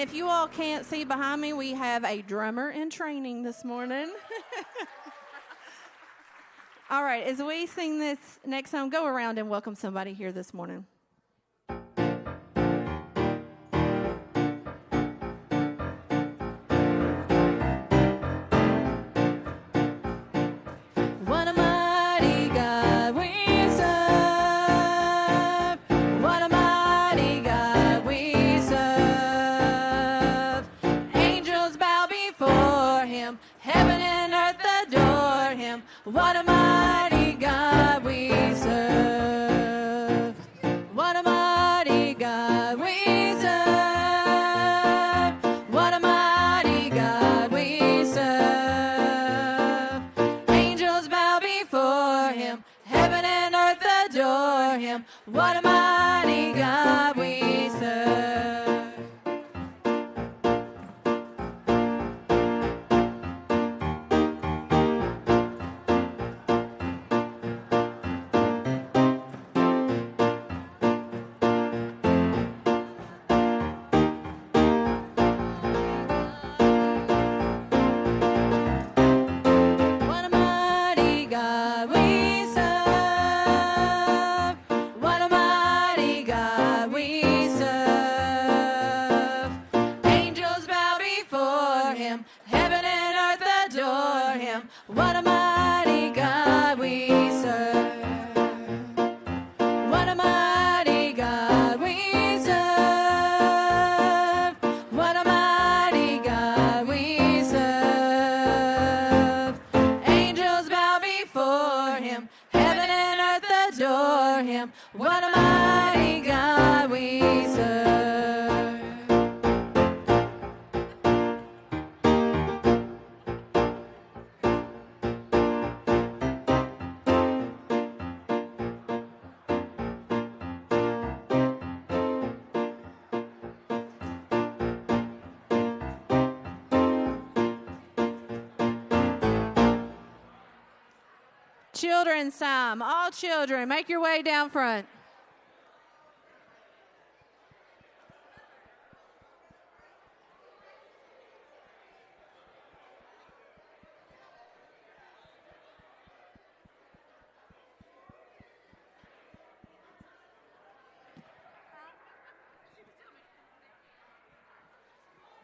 if you all can't see behind me, we have a drummer in training this morning. all right, as we sing this next song, go around and welcome somebody here this morning. What am mighty Children's time. All children, make your way down front.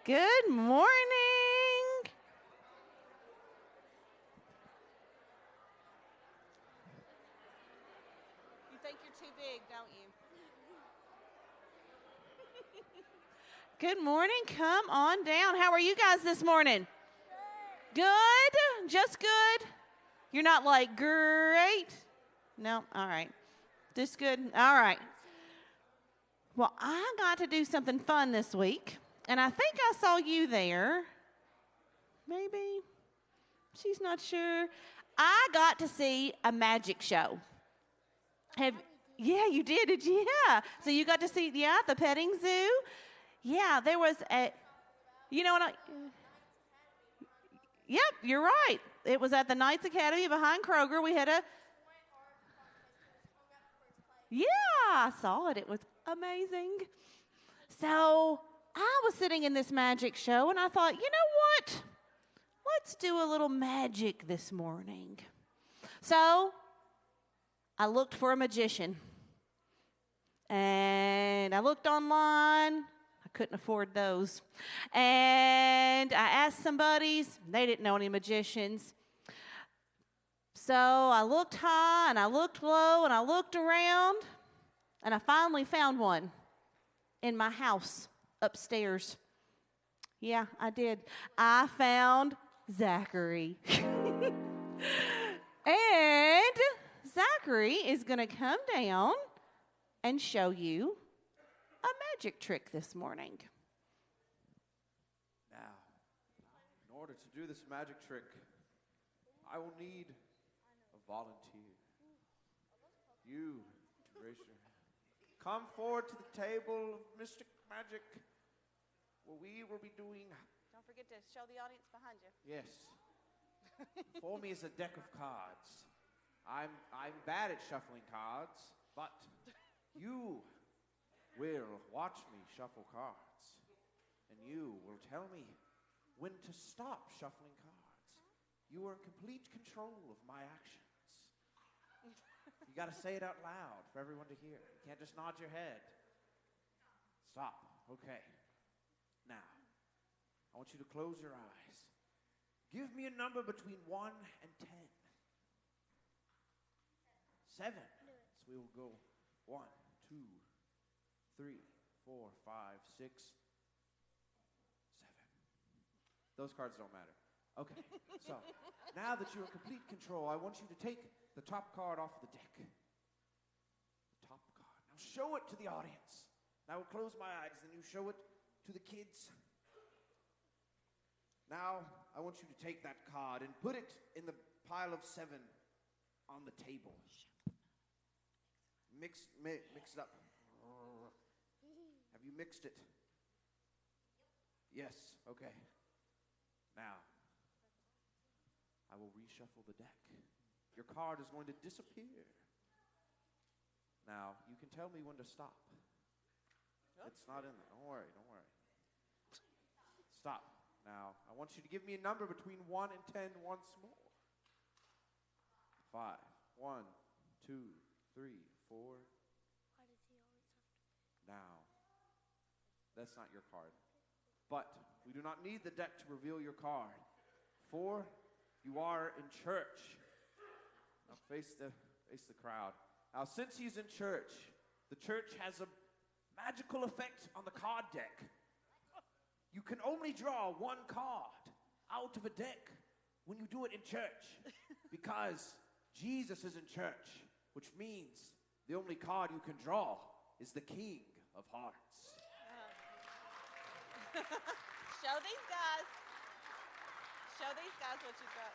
Good morning. You think you're too big, don't you? Good morning. Come on down. How are you guys this morning? Good. Just good. You're not like great. No. All right. Just good. All right. Well, I got to do something fun this week, and I think I saw you there. Maybe. She's not sure. I got to see a magic show. Have yeah, you did, did you? Yeah. So you got to see yeah the petting zoo. Yeah, there was a. You know what? I, yep, you're right. It was at the Knights Academy behind Kroger. We had a. Yeah, I saw it. It was amazing. So I was sitting in this magic show, and I thought, you know what? Let's do a little magic this morning. So I looked for a magician. And I looked online. I couldn't afford those. And I asked some buddies. They didn't know any magicians. So I looked high and I looked low and I looked around. And I finally found one in my house upstairs. Yeah, I did. I found Zachary. and Zachary is going to come down and show you a magic trick this morning. Now, in order to do this magic trick, I will need a volunteer. You, to raise your Come forward to the table of Mystic Magic, where we will be doing. Don't forget to show the audience behind you. Yes. Before me is a deck of cards. I'm I'm bad at shuffling cards, but you will watch me shuffle cards. and you will tell me when to stop shuffling cards. You are in complete control of my actions. You got to say it out loud for everyone to hear. You can't just nod your head. Stop. Okay. Now, I want you to close your eyes. Give me a number between 1 and 10. 7. So we will go one, two, three, four, five, six, seven. Those cards don't matter. Okay, so now that you're in complete control, I want you to take the top card off the deck. The top card. Now show it to the audience. Now I will close my eyes, then you show it to the kids. Now I want you to take that card and put it in the pile of seven on the table. Mix, mi- mix it up. Have you mixed it? Yes. Okay. Now, I will reshuffle the deck. Your card is going to disappear. Now, you can tell me when to stop. It's not in there. Don't worry. Don't worry. Stop. Now, I want you to give me a number between 1 and 10 once more. Five. One, two, three, four. Now, that's not your card. But we do not need the deck to reveal your card. For you are in church. Now face the face the crowd. Now since he's in church, the church has a magical effect on the card deck. You can only draw one card out of a deck when you do it in church because Jesus is in church, which means the only card you can draw is the King of Hearts. Show these guys. Show these guys what you got.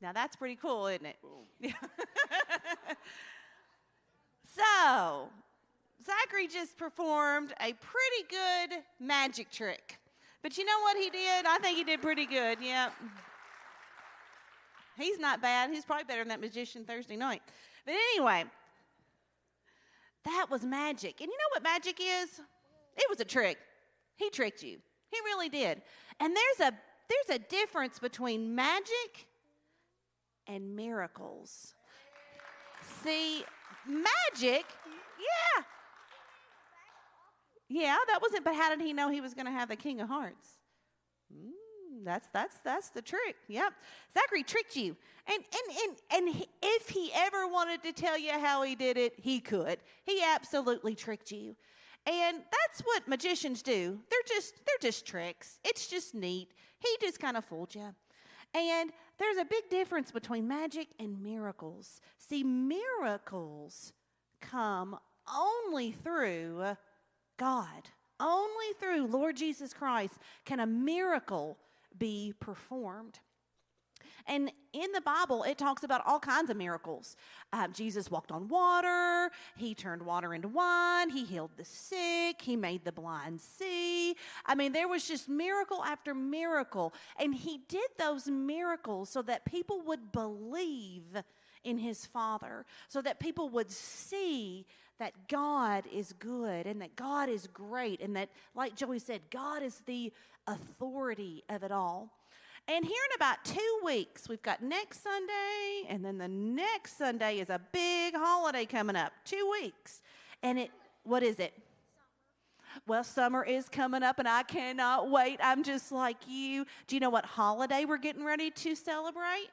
Now that's pretty cool, isn't it? Boom. So, Zachary just performed a pretty good magic trick. But you know what he did? I think he did pretty good. Yep. He's not bad. He's probably better than that magician Thursday night. But anyway, that was magic. And you know what magic is? It was a trick. He tricked you. He really did. And there's a there's a difference between magic and miracles. See, magic, yeah. Yeah, that wasn't, but how did he know he was going to have the King of Hearts? Mm, that's that's that's the trick. Yep, Zachary tricked you, and and and and if he ever wanted to tell you how he did it, he could. He absolutely tricked you, and that's what magicians do. They're just they're just tricks. It's just neat. He just kind of fooled you. And there's a big difference between magic and miracles. See, miracles come only through God. Only through Lord Jesus Christ can a miracle be performed. And in the Bible, it talks about all kinds of miracles. Um, Jesus walked on water, he turned water into wine, he healed the sick, he made the blind see. I mean, there was just miracle after miracle. And he did those miracles so that people would believe in his Father, so that people would see that God is good and that God is great, and that, like Joey said, God is the authority of it all. And here in about two weeks, we've got next Sunday, and then the next Sunday is a big holiday coming up. Two weeks. And it, what is it? Well, summer is coming up, and I cannot wait. I'm just like you. Do you know what holiday we're getting ready to celebrate?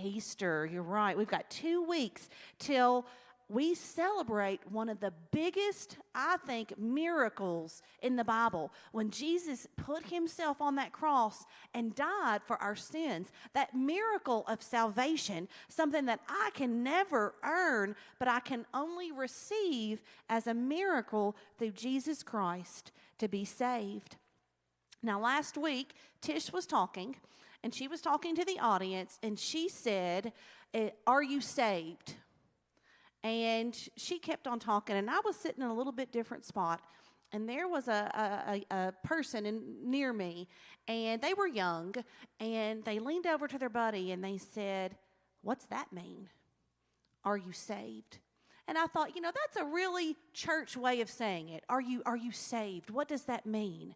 Easter. You're right. We've got two weeks till we celebrate one of the biggest, I think, miracles in the Bible when Jesus put himself on that cross and died for our sins. That miracle of salvation, something that I can never earn, but I can only receive as a miracle through Jesus Christ to be saved. Now, last week, Tish was talking, and she was talking to the audience, and she said, eh, Are you saved? And she kept on talking, and I was sitting in a little bit different spot. And there was a, a, a, person in, near me, and they were young, and they leaned over to their buddy and they said, What's that mean? Are you saved? And And I thought, you know, that's a really church way of saying it. Are you, are you saved? What does that mean?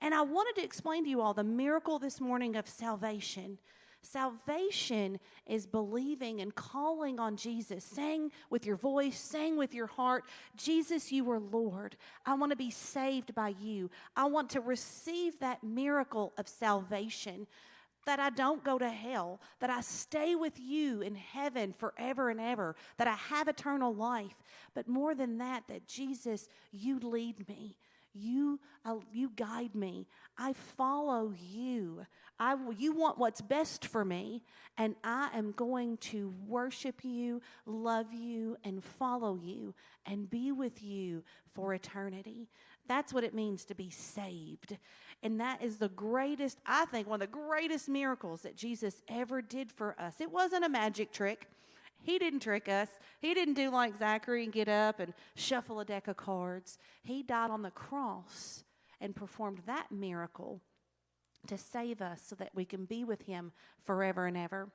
And I wanted to explain to you all the miracle this morning of salvation. Salvation is believing and calling on Jesus, saying with your voice, saying with your heart, Jesus, you are Lord. I want to be saved by you. I want to receive that miracle of salvation that I don't go to hell, that I stay with you in heaven forever and ever, that I have eternal life. But more than that, that Jesus, you lead me. You, uh, you guide me. I follow you. I, you want what's best for me, and I am going to worship you, love you, and follow you, and be with you for eternity. That's what it means to be saved. And that is the greatest, I think, one of the greatest miracles that Jesus ever did for us. It wasn't a magic trick. He didn't trick us. He didn't do like Zachary and get up and shuffle a deck of cards. He died on the cross and performed that miracle to save us so that we can be with Him forever and ever.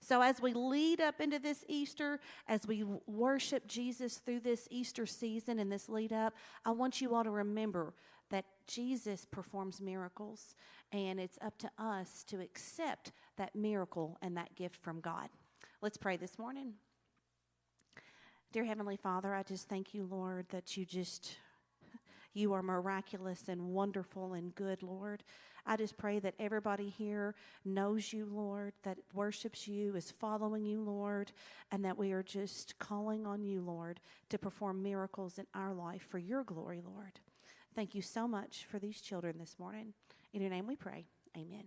So, as we lead up into this Easter, as we worship Jesus through this Easter season and this lead up, I want you all to remember that Jesus performs miracles, and it's up to us to accept that miracle and that gift from God. Let's pray this morning. Dear Heavenly Father, I just thank you, Lord, that you just, you are miraculous and wonderful and good, Lord. I just pray that everybody here knows you, Lord, that worships you, is following you, Lord, and that we are just calling on you, Lord, to perform miracles in our life for your glory, Lord. Thank you so much for these children this morning. In your name we pray. Amen.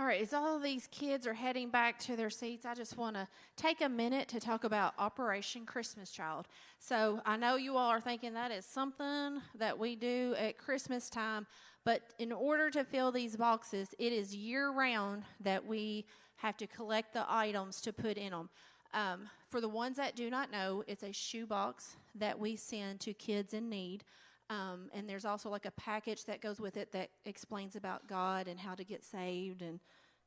All right, as all these kids are heading back to their seats, I just want to take a minute to talk about Operation Christmas Child. So I know you all are thinking that is something that we do at Christmas time, but in order to fill these boxes, it is year round that we have to collect the items to put in them. Um, for the ones that do not know, it's a shoebox that we send to kids in need. Um, and there's also like a package that goes with it that explains about God and how to get saved and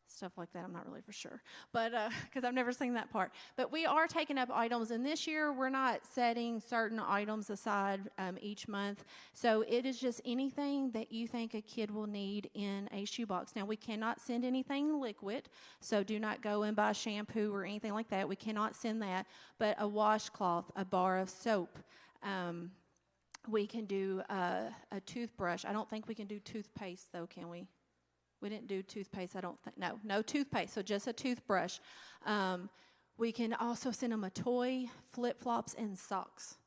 stuff like that. I'm not really for sure, but because uh, I've never seen that part. But we are taking up items, and this year we're not setting certain items aside um, each month. So it is just anything that you think a kid will need in a shoebox. Now we cannot send anything liquid, so do not go and buy shampoo or anything like that. We cannot send that, but a washcloth, a bar of soap. Um, we can do a toothbrush. I don't think we can do toothpaste, though, can we? We didn't do toothpaste, I don't think. No, no toothpaste, so just a toothbrush. Um, we can also send them a toy, flip flops, and socks.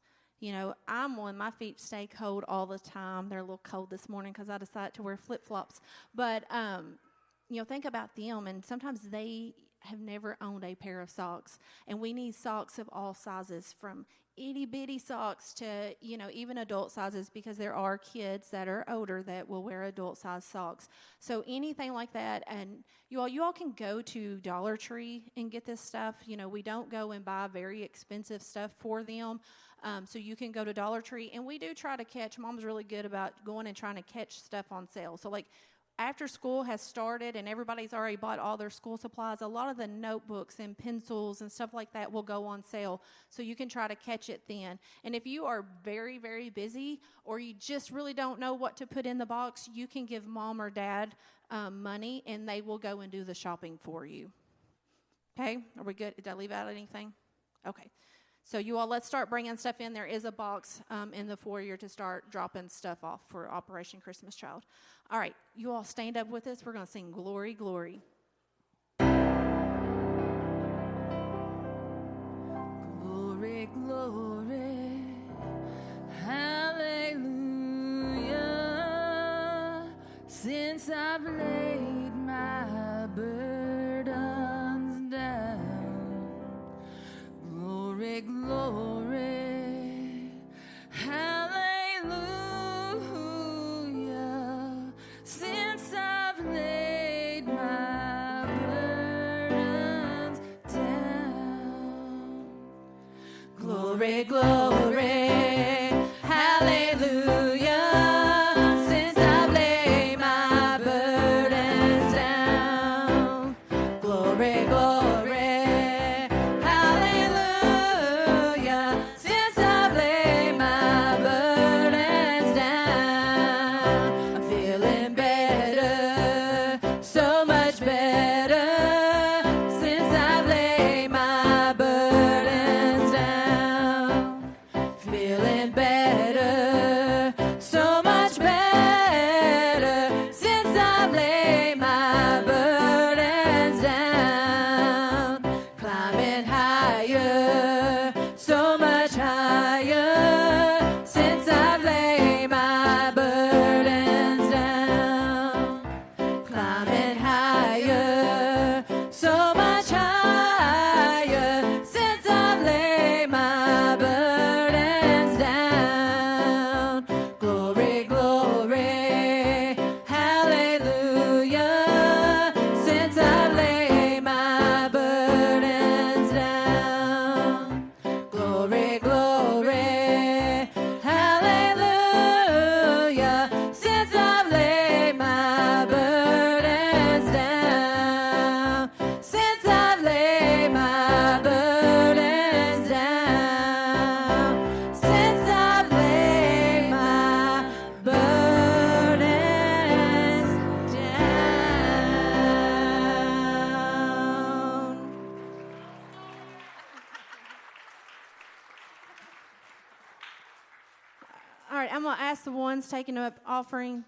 You know, I'm one, my feet stay cold all the time. They're a little cold this morning because I decided to wear flip flops. But, um, you know, think about them, and sometimes they have never owned a pair of socks. And we need socks of all sizes from itty bitty socks to, you know, even adult sizes because there are kids that are older that will wear adult size socks. So anything like that. And you all, you all can go to Dollar Tree and get this stuff. You know, we don't go and buy very expensive stuff for them. Um, so you can go to Dollar Tree, and we do try to catch. Mom's really good about going and trying to catch stuff on sale. So like after school has started and everybody's already bought all their school supplies, a lot of the notebooks and pencils and stuff like that will go on sale. So you can try to catch it then. And if you are very, very busy or you just really don't know what to put in the box, you can give mom or dad um, money and they will go and do the shopping for you. Okay? Are we good? Did I leave out anything? Okay. So you all, let's start bringing stuff in. There is a box um, in the foyer to start dropping stuff off for Operation Christmas Child. All right, you all stand up with us. We're going to sing Glory, Glory. Glory, glory, hallelujah. Since I've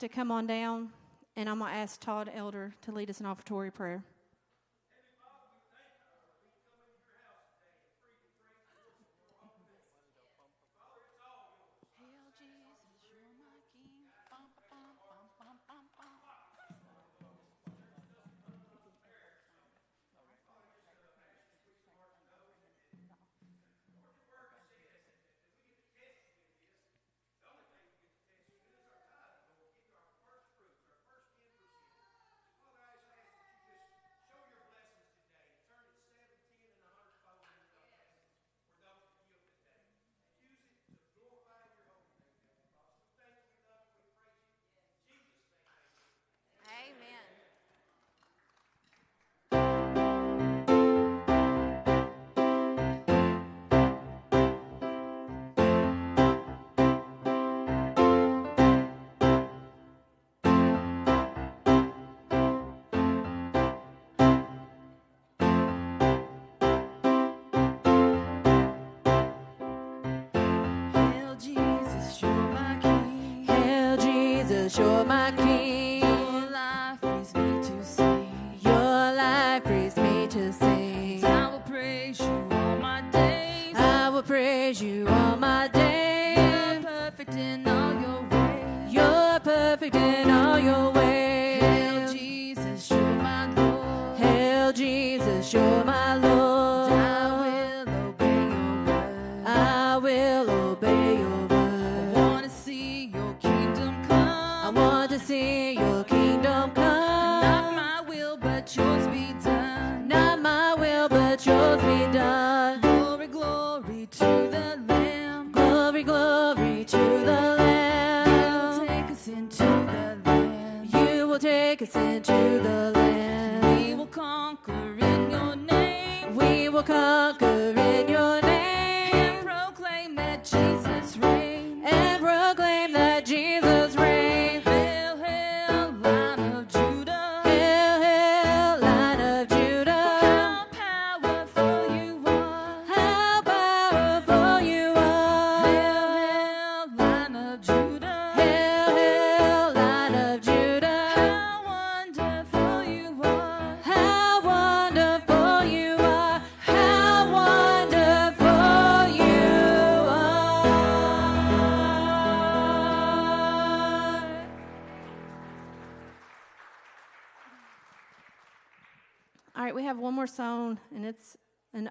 to come on down, and I'm going to ask Todd Elder to lead us in offertory prayer. You're my King.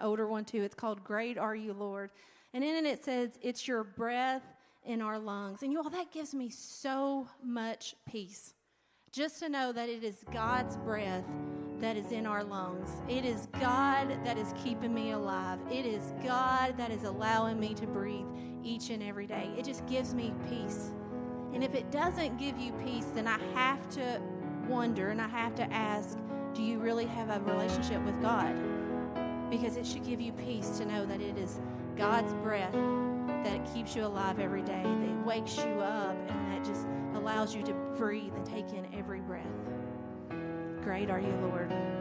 Older one too. It's called Great Are You, Lord. And in it, it says, It's your breath in our lungs. And you all, that gives me so much peace. Just to know that it is God's breath that is in our lungs. It is God that is keeping me alive. It is God that is allowing me to breathe each and every day. It just gives me peace. And if it doesn't give you peace, then I have to wonder and I have to ask do you really have a relationship with God? Because it should give you peace to know that it is God's breath that keeps you alive every day, that wakes you up, and that just allows you to breathe and take in every breath. Great are you, Lord.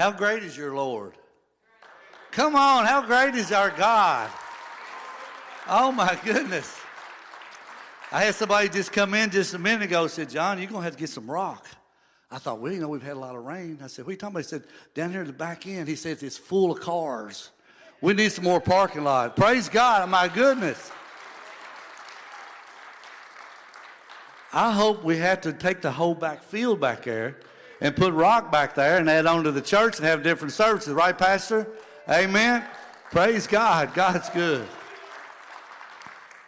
How great is your Lord? Come on, how great is our God? Oh my goodness. I had somebody just come in just a minute ago said, John, you're going to have to get some rock. I thought, well, you know, we've had a lot of rain. I said, what are you talking about? He said, down here at the back end, he says it's full of cars. We need some more parking lot. Praise God, Oh my goodness. I hope we have to take the whole back field back there and put rock back there and add on to the church and have different services, right, Pastor? Amen. Praise God. God's good.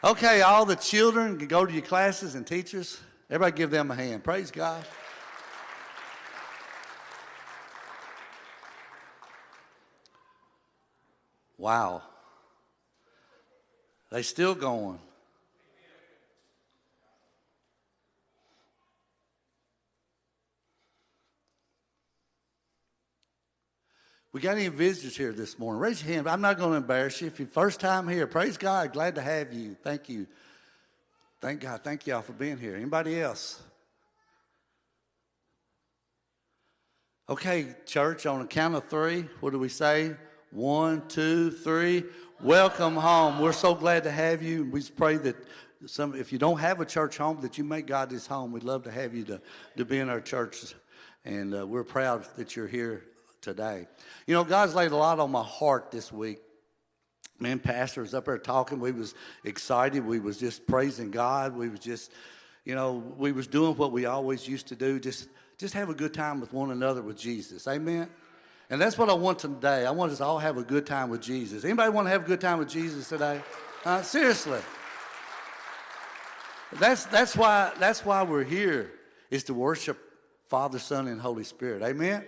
Okay, all the children can go to your classes and teachers. Everybody give them a hand. Praise God. Wow. They still going. We got any visitors here this morning? Raise your hand. I'm not going to embarrass you. If you're first time here, praise God. Glad to have you. Thank you. Thank God. Thank y'all for being here. Anybody else? Okay, church, on a count of three, what do we say? One, two, three. Welcome home. We're so glad to have you. We pray that some, if you don't have a church home, that you make God this home. We'd love to have you to, to be in our church. And uh, we're proud that you're here today. You know, God's laid a lot on my heart this week. Man, pastor was up there talking. We was excited. We was just praising God. We was just, You know, we was doing what we always used to do, just just have a good time with one another with Jesus. Amen. And that's what I want today. I want us to all have a good time with Jesus. Anybody want to have a good time with Jesus today? Uh, seriously. That's that's why that's why we're here is to worship Father, Son, and Holy Spirit. Amen.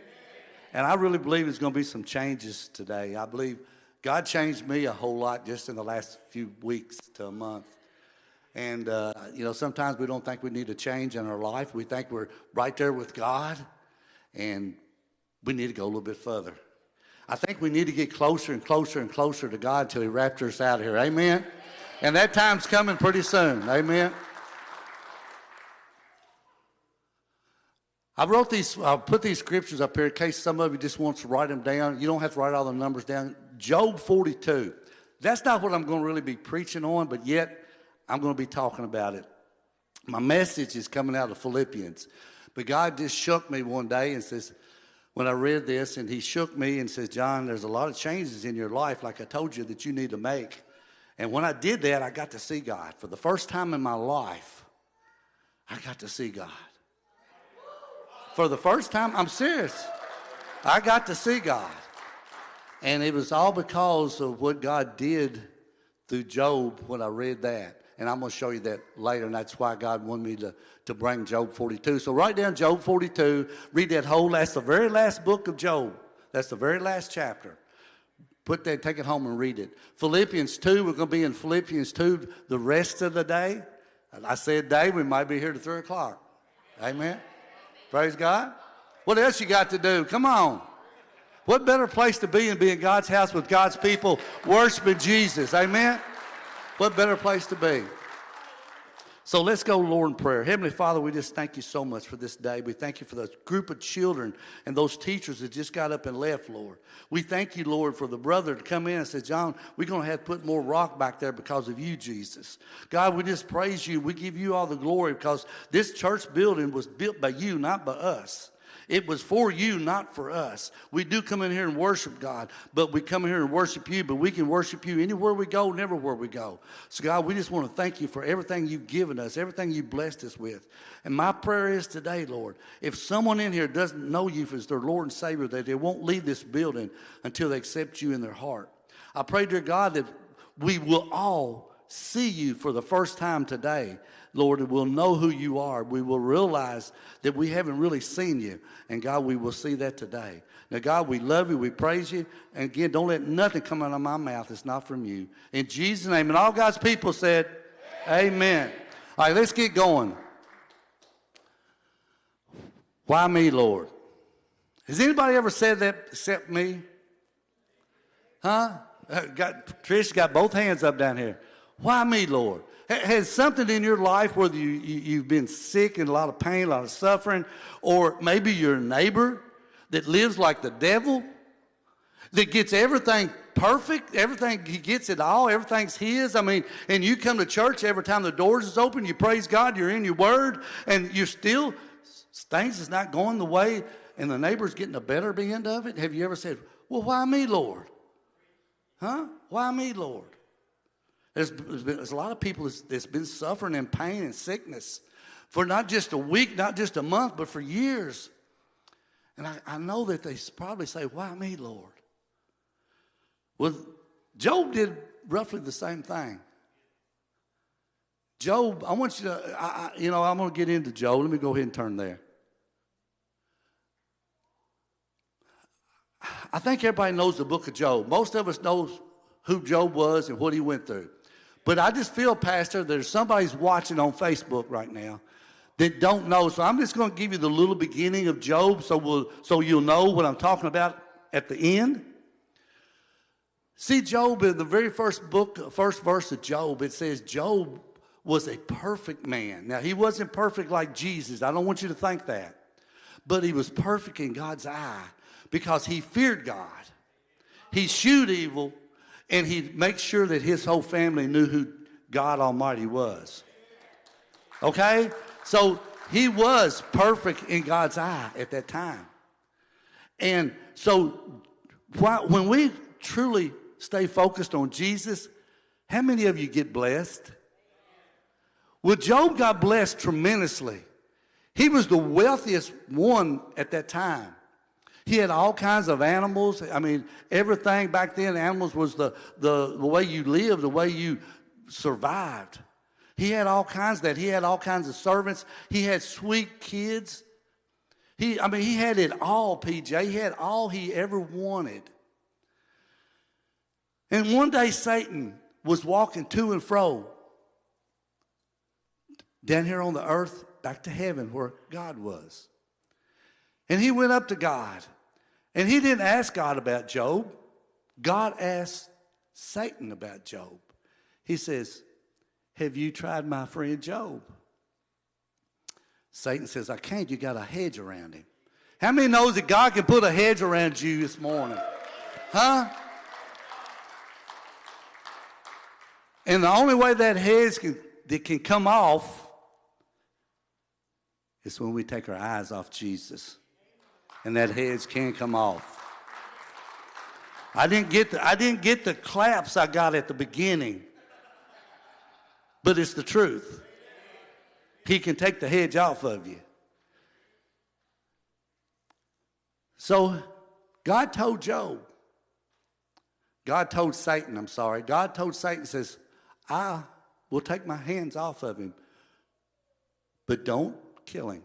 And I really believe there's going to be some changes today. I believe God changed me a whole lot just in the last few weeks to a month. And, uh, you know, sometimes we don't think we need a change in our life. We think we're right there with God, and we need to go a little bit further. I think we need to get closer and closer and closer to God until He raptures us out of here. Amen? And that time's coming pretty soon. Amen? I wrote these, I put these scriptures up here in case some of you just wants to write them down. You don't have to write all the numbers down. Job 42. That's not what I'm going to really be preaching on, but yet I'm going to be talking about it. My message is coming out of Philippians. But God just shook me one day and says, when I read this, and He shook me and says, John, there's a lot of changes in your life, like I told you, that you need to make. And when I did that, I got to see God. For the first time in my life, I got to see God. For the first time, I'm serious. I got to see God. And it was all because of what God did through Job when I read that. And I'm going to show you that later, and that's why God wanted me to, to bring Job 42. So write down Job 42, read that whole, that's the very last book of Job. That's the very last chapter. Put that, take it home and read it. Philippians 2, we're going to be in Philippians 2 the rest of the day. I said day, we might be here to 3 o'clock. Amen. Praise God. What else you got to do? Come on. What better place to be than be in God's house with God's people worshiping Jesus? Amen. What better place to be? So let's go, Lord, in prayer. Heavenly Father, we just thank you so much for this day. We thank you for the group of children and those teachers that just got up and left, Lord. We thank you, Lord, for the brother to come in and say, John, we're going to have to put more rock back there because of you, Jesus. God, we just praise you. We give you all the glory because this church building was built by you, not by us. It was for you, not for us. We do come in here and worship God, but we come in here and worship you, but we can worship you anywhere we go, never where we go. So, God, we just want to thank you for everything you've given us, everything you've blessed us with. And my prayer is today, Lord, if someone in here doesn't know you as their Lord and Savior, that they won't leave this building until they accept you in their heart. I pray, dear God, that we will all see you for the first time today Lord, we'll know who you are. We will realize that we haven't really seen you. And God, we will see that today. Now, God, we love you. We praise you. And again, don't let nothing come out of my mouth that's not from you. In Jesus' name. And all God's people said, Amen. Amen. All right, let's get going. Why me, Lord? Has anybody ever said that except me? Huh? Uh, got, Trish got both hands up down here. Why me, Lord? Has something in your life, whether you, you, have been sick and a lot of pain, a lot of suffering, or maybe your neighbor that lives like the devil, that gets everything perfect, everything, he gets it all, everything's his. I mean, and you come to church every time the doors is open, you praise God, you're in your word, and you're still, things is not going the way, and the neighbor's getting a better end of it. Have you ever said, well, why me, Lord? Huh? Why me, Lord? There's, there's, a lot of people that's, that's been suffering in pain and sickness for not just a week, not just a month, but for years. And I, I know that they probably say, Why me, Lord? Well, Job did roughly the same thing. Job, I want you to, I, I, you know, I'm going to get into Job. Let me go ahead and turn there. I think everybody knows the book of Job. Most of us knows who Job was and what he went through. But I just feel, Pastor, there's somebody's watching on Facebook right now that don't know. So I'm just going to give you the little beginning of Job so, we'll, so you'll know what I'm talking about at the end. See, Job, in the very first book, first verse of Job, it says Job was a perfect man. Now, he wasn't perfect like Jesus. I don't want you to think that. But he was perfect in God's eye because he feared God. He shewed evil and he makes sure that his whole family knew who God Almighty was. Okay? So he was perfect in God's eye at that time. And so when we truly stay focused on Jesus, how many of you get blessed? Well, Job got blessed tremendously. He was the wealthiest one at that time. He had all kinds of animals. I mean, everything back then, animals was the, the, the way you lived, the way you survived. He had all kinds of that. He had all kinds of servants. He had sweet kids. He, I mean, he had it all, PJ. He had all he ever wanted. And one day Satan was walking to and fro down here on the earth, back to heaven where God was. And he went up to God. And he didn't ask God about Job. God asked Satan about Job. He says, Have you tried my friend Job? Satan says, I can't. You got a hedge around him. How many knows that God can put a hedge around you this morning? Huh? And the only way that hedge can, that can come off is when we take our eyes off Jesus. And that heads can't come off. I didn't get the, I didn't get the claps I got at the beginning. But it's the truth. He can take the hedge off of you. So God told Job, God told Satan, I'm sorry, God told Satan, says, I will take my hands off of him, but don't kill him.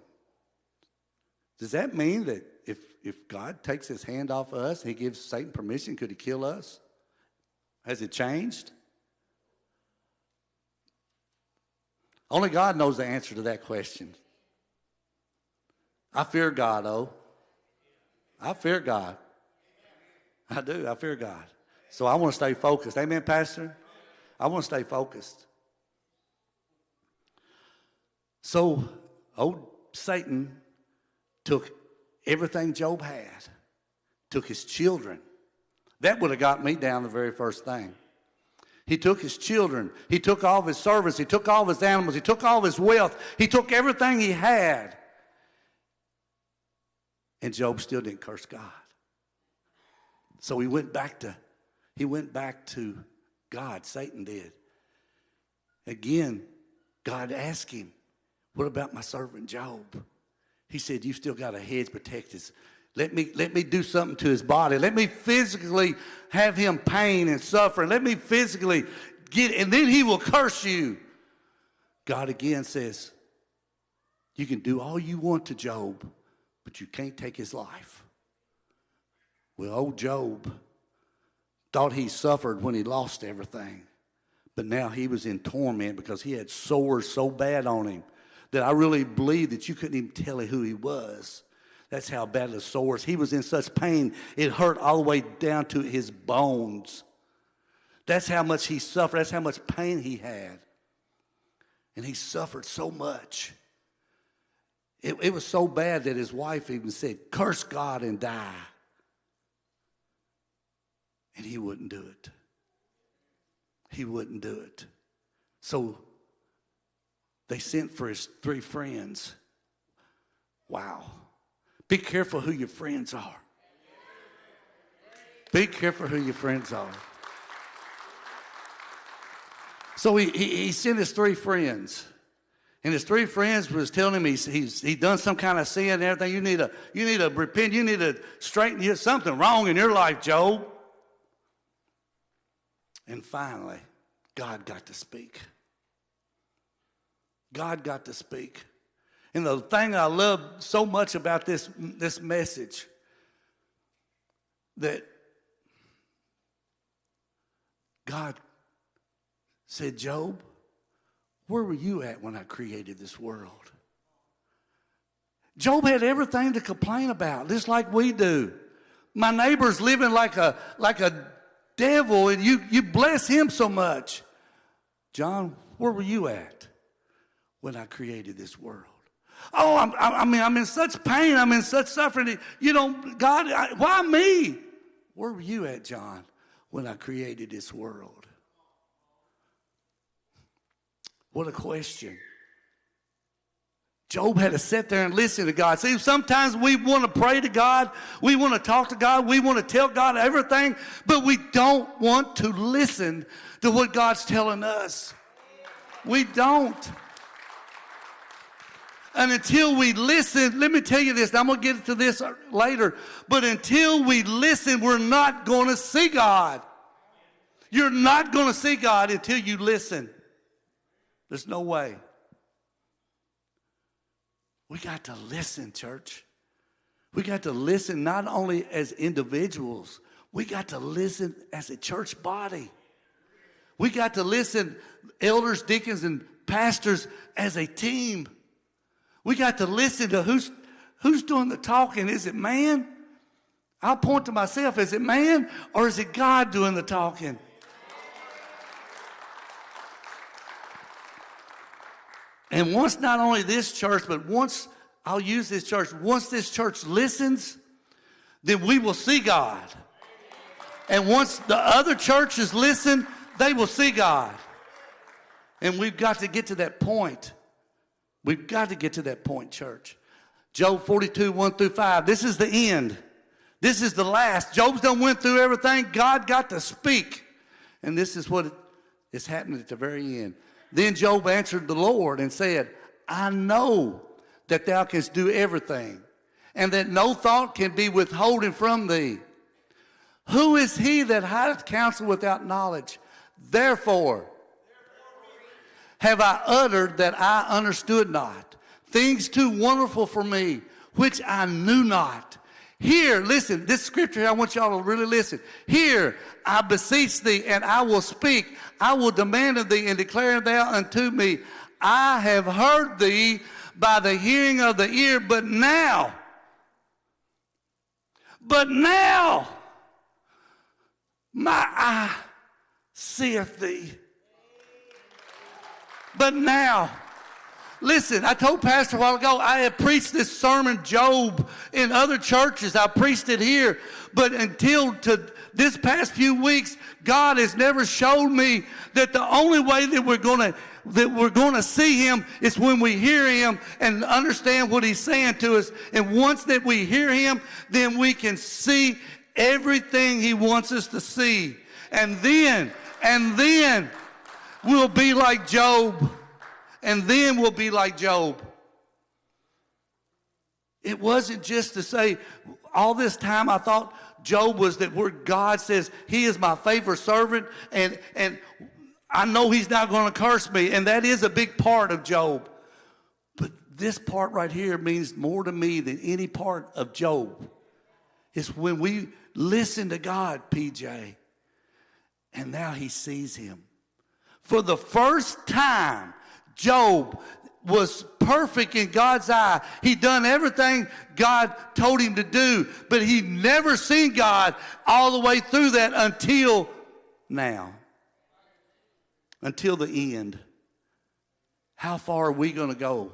Does that mean that if, if God takes his hand off of us, he gives Satan permission, could he kill us? Has it changed? Only God knows the answer to that question. I fear God, oh. I fear God. I do. I fear God. So I want to stay focused. Amen, Pastor? I want to stay focused. So old Satan took everything Job had, took his children. That would have got me down the very first thing. He took his children. He took all of his servants. He took all of his animals. He took all of his wealth. He took everything he had. And Job still didn't curse God. So he went back to he went back to God. Satan did. Again, God asked him, What about my servant Job? He said, You still got a hedge protect his. Let me, let me do something to his body. Let me physically have him pain and suffering. Let me physically get, and then he will curse you. God again says, You can do all you want to Job, but you can't take his life. Well, old Job thought he suffered when he lost everything, but now he was in torment because he had sores so bad on him that I really believe that you couldn't even tell who he was. That's how bad the sores. He was in such pain, it hurt all the way down to his bones. That's how much he suffered. That's how much pain he had. And he suffered so much. It, it was so bad that his wife even said, Curse God and die. And he wouldn't do it. He wouldn't do it. So they sent for his three friends. Wow. Be careful who your friends are. Be careful who your friends are. So he, he, he sent his three friends. And his three friends was telling him he's, he's he done some kind of sin and everything. You need to you need to repent. You need to straighten. There's something wrong in your life, Job. And finally, God got to speak. God got to speak. And the thing I love so much about this, this message that God said, Job, where were you at when I created this world? Job had everything to complain about, just like we do. My neighbor's living like a, like a devil, and you, you bless him so much. John, where were you at when I created this world? Oh, I'm, I mean, I'm in such pain. I'm in such suffering. You know, God, I, why me? Where were you at, John, when I created this world? What a question. Job had to sit there and listen to God. See, sometimes we want to pray to God, we want to talk to God, we want to tell God everything, but we don't want to listen to what God's telling us. We don't. And until we listen, let me tell you this, I'm going to get to this later, but until we listen, we're not going to see God. You're not going to see God until you listen. There's no way. We got to listen, church. We got to listen not only as individuals, we got to listen as a church body. We got to listen, elders, deacons, and pastors, as a team. We got to listen to who's, who's doing the talking. Is it man? I'll point to myself. Is it man or is it God doing the talking? And once not only this church, but once I'll use this church, once this church listens, then we will see God. And once the other churches listen, they will see God. And we've got to get to that point. We've got to get to that point, church. Job 42, 1 through 5. This is the end. This is the last. Job's done went through everything. God got to speak. And this is what is happening at the very end. Then Job answered the Lord and said, I know that thou canst do everything, and that no thought can be withholden from thee. Who is he that hideth counsel without knowledge? Therefore, have I uttered that I understood not, things too wonderful for me, which I knew not. Here, listen, this scripture, I want y'all to really listen. Here, I beseech thee, and I will speak. I will demand of thee, and declare thou unto me, I have heard thee by the hearing of the ear, but now, but now, my eye seeth thee. But now, listen, I told Pastor a while ago, I have preached this sermon, Job, in other churches. I preached it here. But until to this past few weeks, God has never showed me that the only way that we're going to that we're going to see him is when we hear him and understand what he's saying to us. And once that we hear him, then we can see everything he wants us to see. And then, and then we'll be like Job. And then we'll be like Job. It wasn't just to say, all this time I thought Job was that where God says, He is my favorite servant, and, and I know He's not going to curse me. And that is a big part of Job. But this part right here means more to me than any part of Job. It's when we listen to God, PJ, and now He sees Him. For the first time, Job was perfect in God's eye. He done everything God told him to do, but he never seen God all the way through that until now. Until the end. How far are we going to go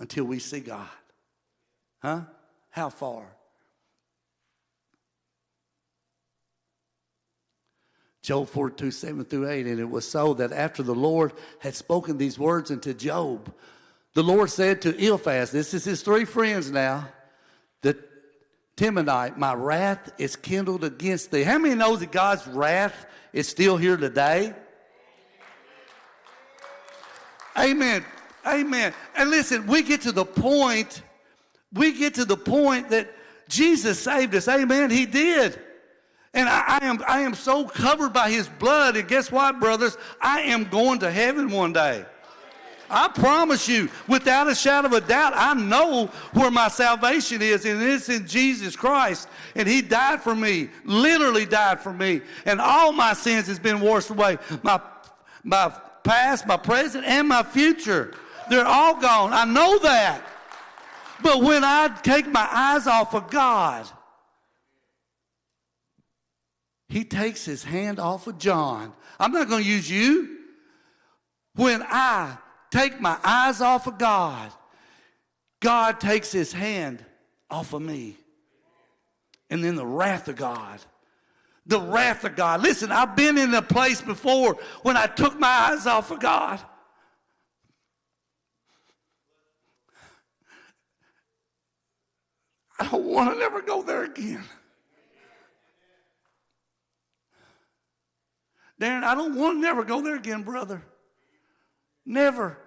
until we see God? Huh? How far? Job 42, 7 through 8. And it was so that after the Lord had spoken these words unto Job, the Lord said to Eliphaz, this is his three friends now, the Temanite, my wrath is kindled against thee. How many knows that God's wrath is still here today? Amen. Amen. And listen, we get to the point, we get to the point that Jesus saved us. Amen. He did. And I, I, am, I am so covered by his blood. And guess what, brothers? I am going to heaven one day. I promise you, without a shadow of a doubt, I know where my salvation is, and it's in Jesus Christ. And He died for me, literally died for me. And all my sins has been washed away. My, my past, my present, and my future. They're all gone. I know that. But when I take my eyes off of God, he takes his hand off of John. I'm not going to use you. When I take my eyes off of God, God takes his hand off of me. And then the wrath of God. The wrath of God. Listen, I've been in a place before when I took my eyes off of God. I don't want to never go there again. Darren, I don't want to never go there again, brother. Never.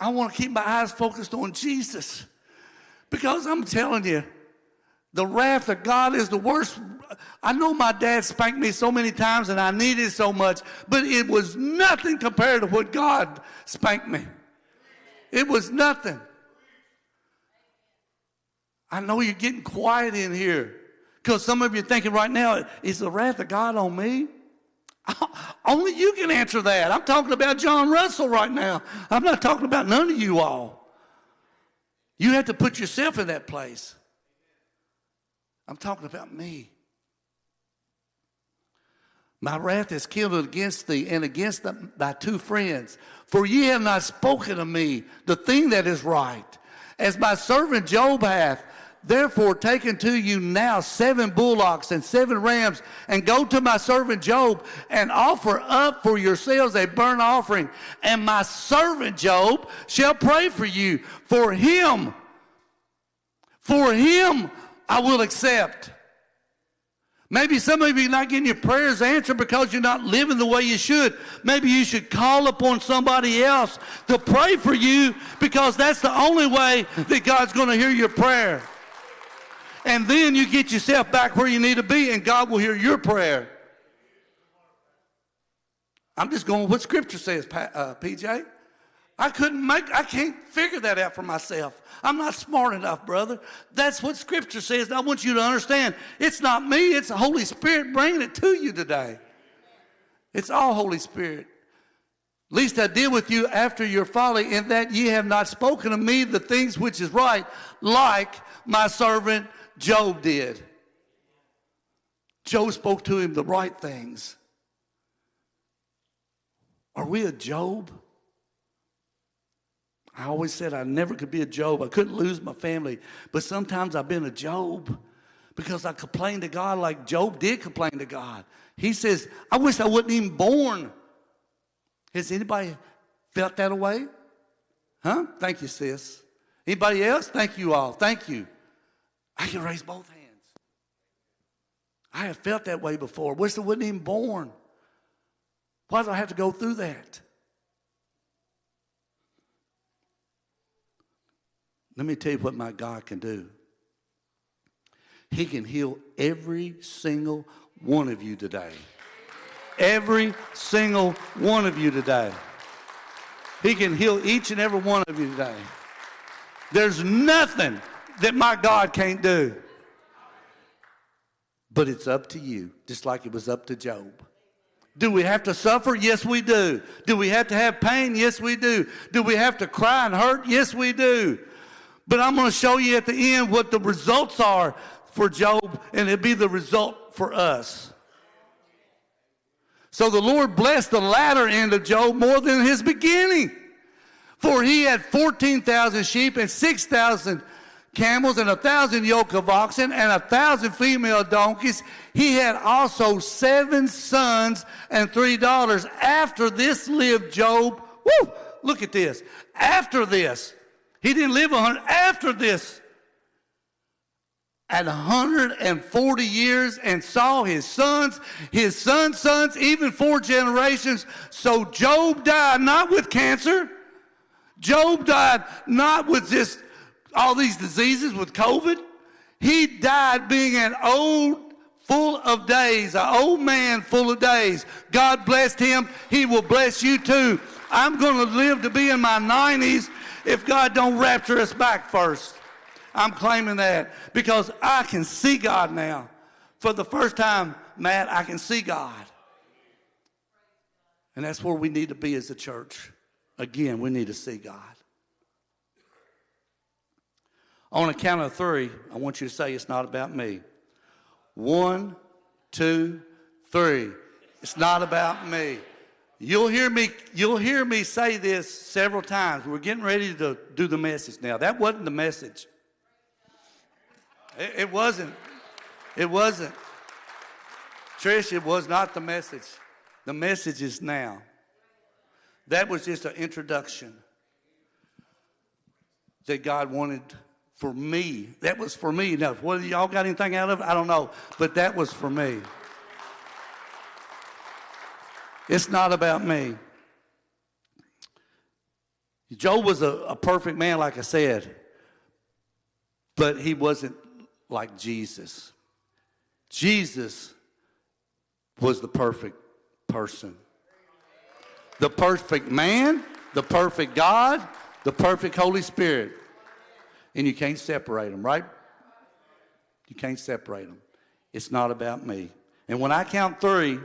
I want to keep my eyes focused on Jesus. Because I'm telling you, the wrath of God is the worst. I know my dad spanked me so many times and I needed so much, but it was nothing compared to what God spanked me. It was nothing. I know you're getting quiet in here because some of you are thinking right now, is the wrath of God on me? Only you can answer that. I'm talking about John Russell right now. I'm not talking about none of you all. You have to put yourself in that place. I'm talking about me. My wrath is kindled against thee and against the, thy two friends. For ye have not spoken of me the thing that is right, as my servant Job hath. Therefore, take unto you now seven bullocks and seven rams, and go to my servant Job and offer up for yourselves a burnt offering. And my servant Job shall pray for you. For him, for him I will accept. Maybe some of you are not getting your prayers answered because you're not living the way you should. Maybe you should call upon somebody else to pray for you because that's the only way that God's going to hear your prayer. And then you get yourself back where you need to be, and God will hear your prayer. I'm just going what Scripture says, uh, PJ. I couldn't make, I can't figure that out for myself. I'm not smart enough, brother. That's what Scripture says. I want you to understand it's not me, it's the Holy Spirit bringing it to you today. It's all Holy Spirit. Least I deal with you after your folly, in that ye have not spoken of me the things which is right, like my servant Job did. Job spoke to him the right things. Are we a Job? I always said I never could be a Job. I couldn't lose my family. But sometimes I've been a Job because I complained to God like Job did complain to God. He says, I wish I wasn't even born. Has anybody felt that way? Huh? Thank you, sis. Anybody else? Thank you all. Thank you. I can raise both hands. I have felt that way before. Wish I wasn't even born. Why do I have to go through that? Let me tell you what my God can do. He can heal every single one of you today. Every single one of you today. He can heal each and every one of you today. There's nothing that my God can't do. But it's up to you, just like it was up to Job. Do we have to suffer? Yes, we do. Do we have to have pain? Yes, we do. Do we have to cry and hurt? Yes, we do. But I'm going to show you at the end what the results are for Job, and it'll be the result for us. So the Lord blessed the latter end of Job more than his beginning. For he had 14,000 sheep and 6,000 camels and a thousand yoke of oxen and a thousand female donkeys. He had also seven sons and three daughters. After this lived Job. Woo! Look at this. After this, he didn't live a hundred. After this, at 140 years and saw his sons, his sons' sons, even four generations. So Job died not with cancer. Job died not with this, all these diseases with COVID. He died being an old, full of days, an old man full of days. God blessed him. He will bless you too. I'm going to live to be in my 90s if God don't rapture us back first. I'm claiming that because I can see God now. For the first time, Matt, I can see God. And that's where we need to be as a church. Again, we need to see God. On a count of three, I want you to say it's not about me. One, two, three. It's not about me. You'll hear me, you'll hear me say this several times. We're getting ready to do the message now. That wasn't the message. It, it wasn't. It wasn't. Trish, it was not the message. The message is now. That was just an introduction that God wanted for me. That was for me. Now, whether y'all got anything out of it, I don't know. But that was for me. It's not about me. Job was a, a perfect man, like I said, but he wasn't like Jesus. Jesus was the perfect person. The perfect man, the perfect God, the perfect Holy Spirit. And you can't separate them, right? You can't separate them. It's not about me. And when I count three,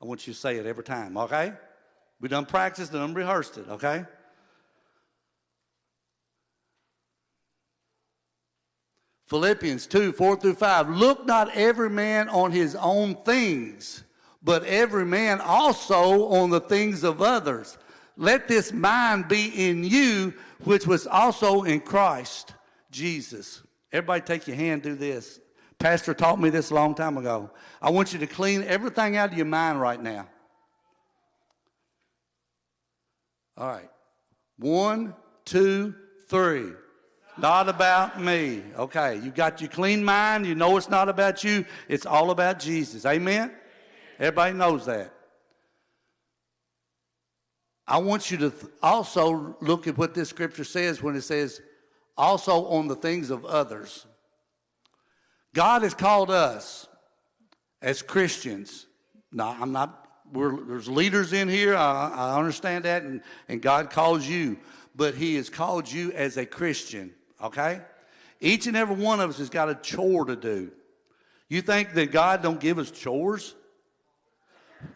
I want you to say it every time, okay? We done practiced and rehearsed it, okay? Philippians 2 4 through 5. Look not every man on his own things, but every man also on the things of others. Let this mind be in you, which was also in Christ Jesus. Everybody take your hand, do this. Pastor taught me this a long time ago. I want you to clean everything out of your mind right now. All right. One, two, three. Not about me. Okay, you got your clean mind. You know it's not about you. It's all about Jesus. Amen? Everybody knows that. I want you to also look at what this scripture says when it says, also on the things of others. God has called us as Christians. Now, I'm not, there's leaders in here. I, I understand that. And, and God calls you. But He has called you as a Christian, okay? Each and every one of us has got a chore to do. You think that God don't give us chores?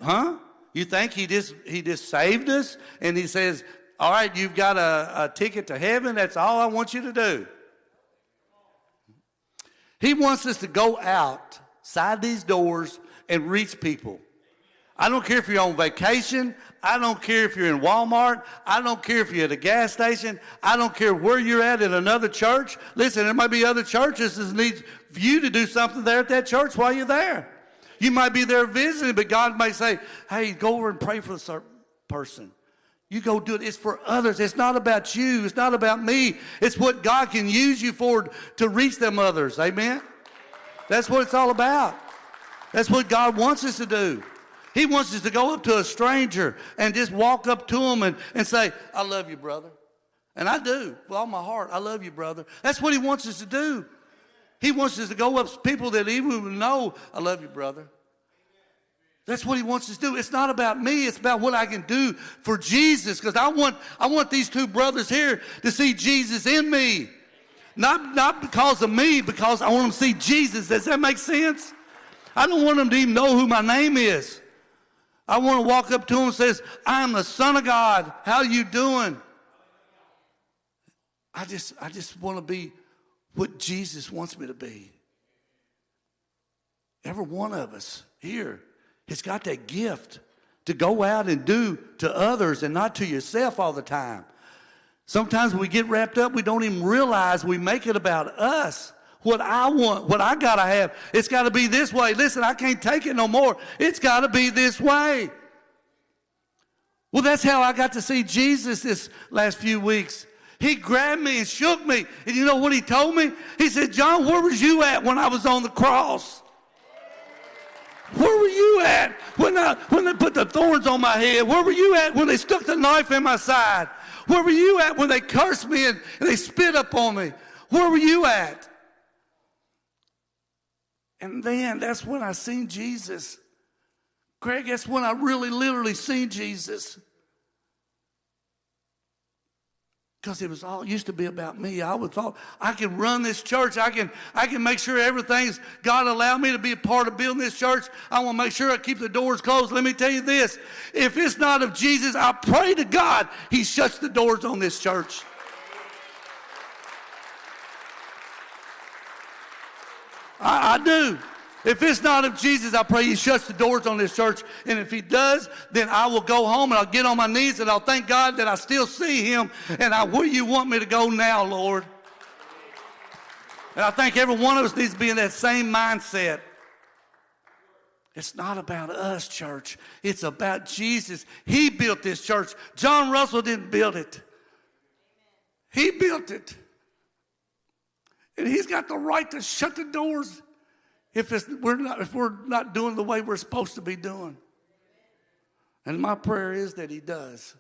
Huh? You think he just he just saved us and he says, "All right, you've got a, a ticket to heaven. That's all I want you to do." He wants us to go outside these doors and reach people. I don't care if you're on vacation. I don't care if you're in Walmart. I don't care if you're at a gas station. I don't care where you're at in another church. Listen, there might be other churches that need you to do something there at that church while you're there. You might be there visiting, but God may say, hey, go over and pray for certain person. You go do it. It's for others. It's not about you. It's not about me. It's what God can use you for to reach them others. Amen? That's what it's all about. That's what God wants us to do. He wants us to go up to a stranger and just walk up to him and, and say, I love you, brother. And I do, with all my heart. I love you, brother. That's what he wants us to do. He wants us to go up to people that even know, I love you, brother. That's what he wants us to do. It's not about me. It's about what I can do for Jesus. Because I want, I want these two brothers here to see Jesus in me. Not, not because of me, because I want them to see Jesus. Does that make sense? I don't want them to even know who my name is. I want to walk up to them and says, I'm the son of God. How you doing? I just, I just want to be what Jesus wants me to be. Every one of us here has got that gift to go out and do to others and not to yourself all the time. Sometimes when we get wrapped up, we don't even realize we make it about us. What I want, what I got to have, it's got to be this way. Listen, I can't take it no more. It's got to be this way. Well, that's how I got to see Jesus this last few weeks. He grabbed me and shook me. And you know what he told me? He said, John, where was you at when I was on the cross? Where were you at when, I, when they put the thorns on my head? Where were you at when they stuck the knife in my side? Where were you at when they cursed me and, and they spit up on me? Where were you at? And then that's when I seen Jesus. Greg, that's when I really literally seen Jesus. Because it was all used to be about me. I would thought I can run this church. I can I can make sure everything's God allowed me to be a part of building this church. I want to make sure I keep the doors closed. Let me tell you this. If it's not of Jesus, I pray to God He shuts the doors on this church. I, I do. If it's not of Jesus, I pray He shuts the doors on this church. And if He does, then I will go home and I'll get on my knees and I'll thank God that I still see Him. And I, where you want me to go now, Lord? And I think every one of us needs to be in that same mindset. It's not about us, church. It's about Jesus. He built this church. John Russell didn't build it. He built it. And he's got the right to shut the doors if, it's, we're not, if we're not doing the way we're supposed to be doing. And my prayer is that he does.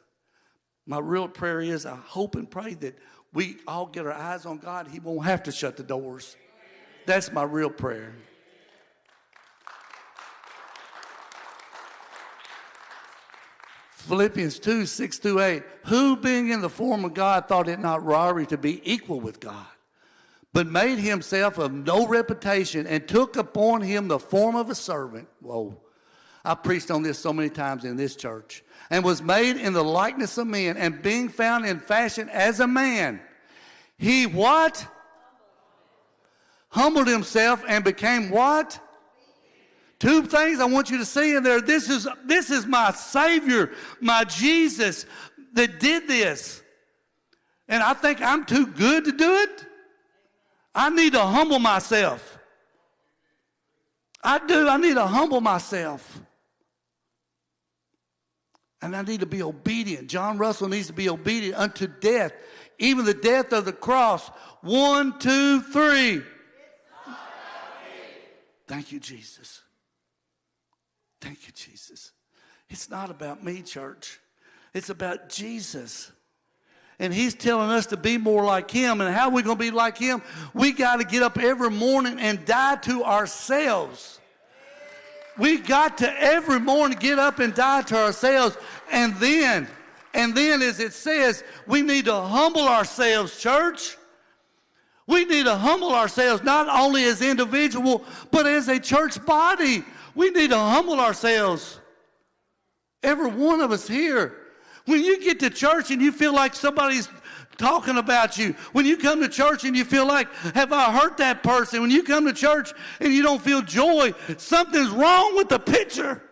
My real prayer is I hope and pray that we all get our eyes on God. He won't have to shut the doors. That's my real prayer. Philippians 2 6 through 8. Who, being in the form of God, thought it not robbery to be equal with God, but made himself of no reputation and took upon him the form of a servant. Whoa. I preached on this so many times in this church. And was made in the likeness of men, and being found in fashion as a man, he what? Humbled himself and became what? Two things I want you to see in there. This is, this is my Savior, my Jesus that did this. And I think I'm too good to do it. I need to humble myself. I do. I need to humble myself. And I need to be obedient. John Russell needs to be obedient unto death, even the death of the cross. One, two, three. Thank you, Jesus. Thank you, Jesus. It's not about me, church. It's about Jesus. And he's telling us to be more like him. And how are we going to be like him? We got to get up every morning and die to ourselves. We got to every morning get up and die to ourselves. And then, and then as it says, we need to humble ourselves, church. We need to humble ourselves not only as individual, but as a church body. We need to humble ourselves. Every one of us here. When you get to church and you feel like somebody's talking about you, when you come to church and you feel like, have I hurt that person? When you come to church and you don't feel joy, something's wrong with the picture.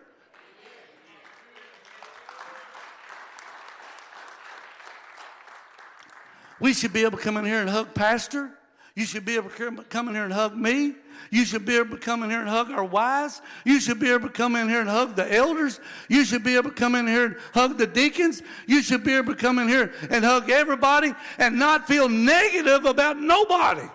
We should be able to come in here and hug Pastor. You should be able to come in here and hug me. You should be able to come in here and hug our wives. You should be able to come in here and hug the elders. You should be able to come in here and hug the deacons. You should be able to come in here and hug everybody and not feel negative about nobody.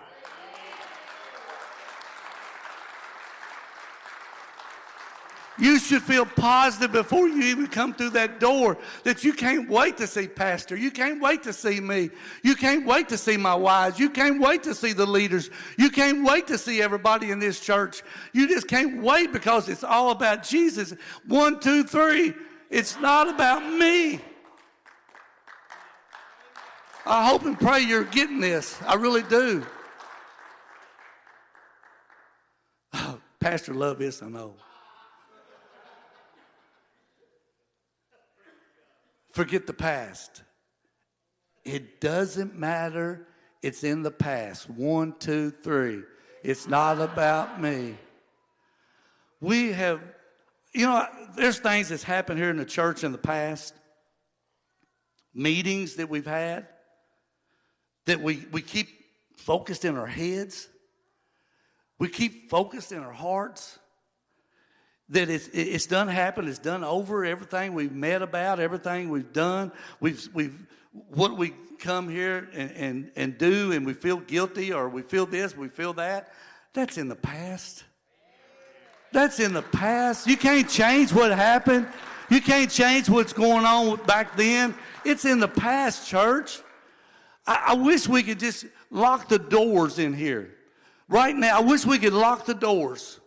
You should feel positive before you even come through that door that you can't wait to see Pastor. You can't wait to see me. You can't wait to see my wives. You can't wait to see the leaders. You can't wait to see everybody in this church. You just can't wait because it's all about Jesus. One, two, three. It's not about me. I hope and pray you're getting this. I really do. Oh, Pastor, love this, I know. Forget the past. It doesn't matter. It's in the past. One, two, three. It's not about me. We have, you know, there's things that's happened here in the church in the past, meetings that we've had, that we, we keep focused in our heads, we keep focused in our hearts that it's, it's done happened, it's done over, everything we've met about, everything we've done, we've, we've what we come here and, and, and do, and we feel guilty or we feel this, we feel that, that's in the past. That's in the past. You can't change what happened. You can't change what's going on back then. It's in the past, church. I, I wish we could just lock the doors in here. Right now, I wish we could lock the doors.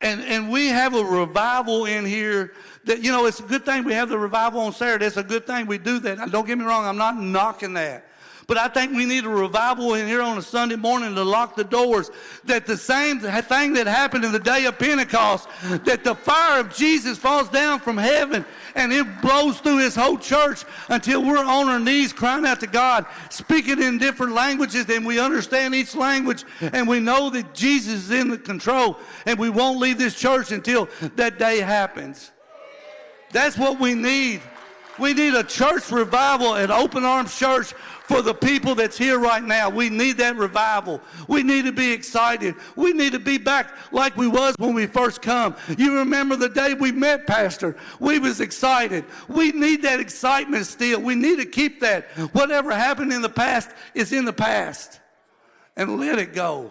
And, and we have a revival in here that, you know, it's a good thing we have the revival on Saturday. It's a good thing we do that. Now, don't get me wrong, I'm not knocking that. But I think we need a revival in here on a Sunday morning to lock the doors. That the same thing that happened in the day of Pentecost, that the fire of Jesus falls down from heaven and it blows through his whole church until we're on our knees crying out to God, speaking in different languages, and we understand each language, and we know that Jesus is in the control, and we won't leave this church until that day happens. That's what we need. We need a church revival at Open Arms Church for the people that's here right now. We need that revival. We need to be excited. We need to be back like we was when we first come. You remember the day we met, Pastor? We was excited. We need that excitement still. We need to keep that. Whatever happened in the past is in the past. And let it go.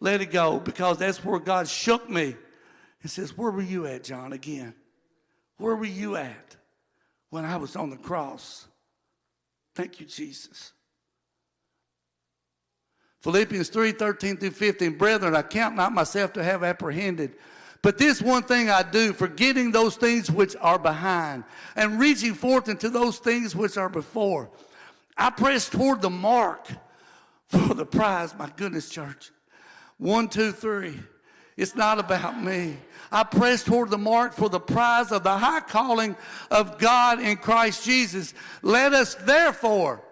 Let it go because that's where God shook me. He says, Where were you at, John, again? Where were you at when I was on the cross? Thank you, Jesus. Philippians 3 13 through 15. Brethren, I count not myself to have apprehended. But this one thing I do, forgetting those things which are behind, and reaching forth into those things which are before. I press toward the mark for the prize. My goodness, church. One, two, three. It's not about me. I press toward the mark for the prize of the high calling of God in Christ Jesus. Let us therefore,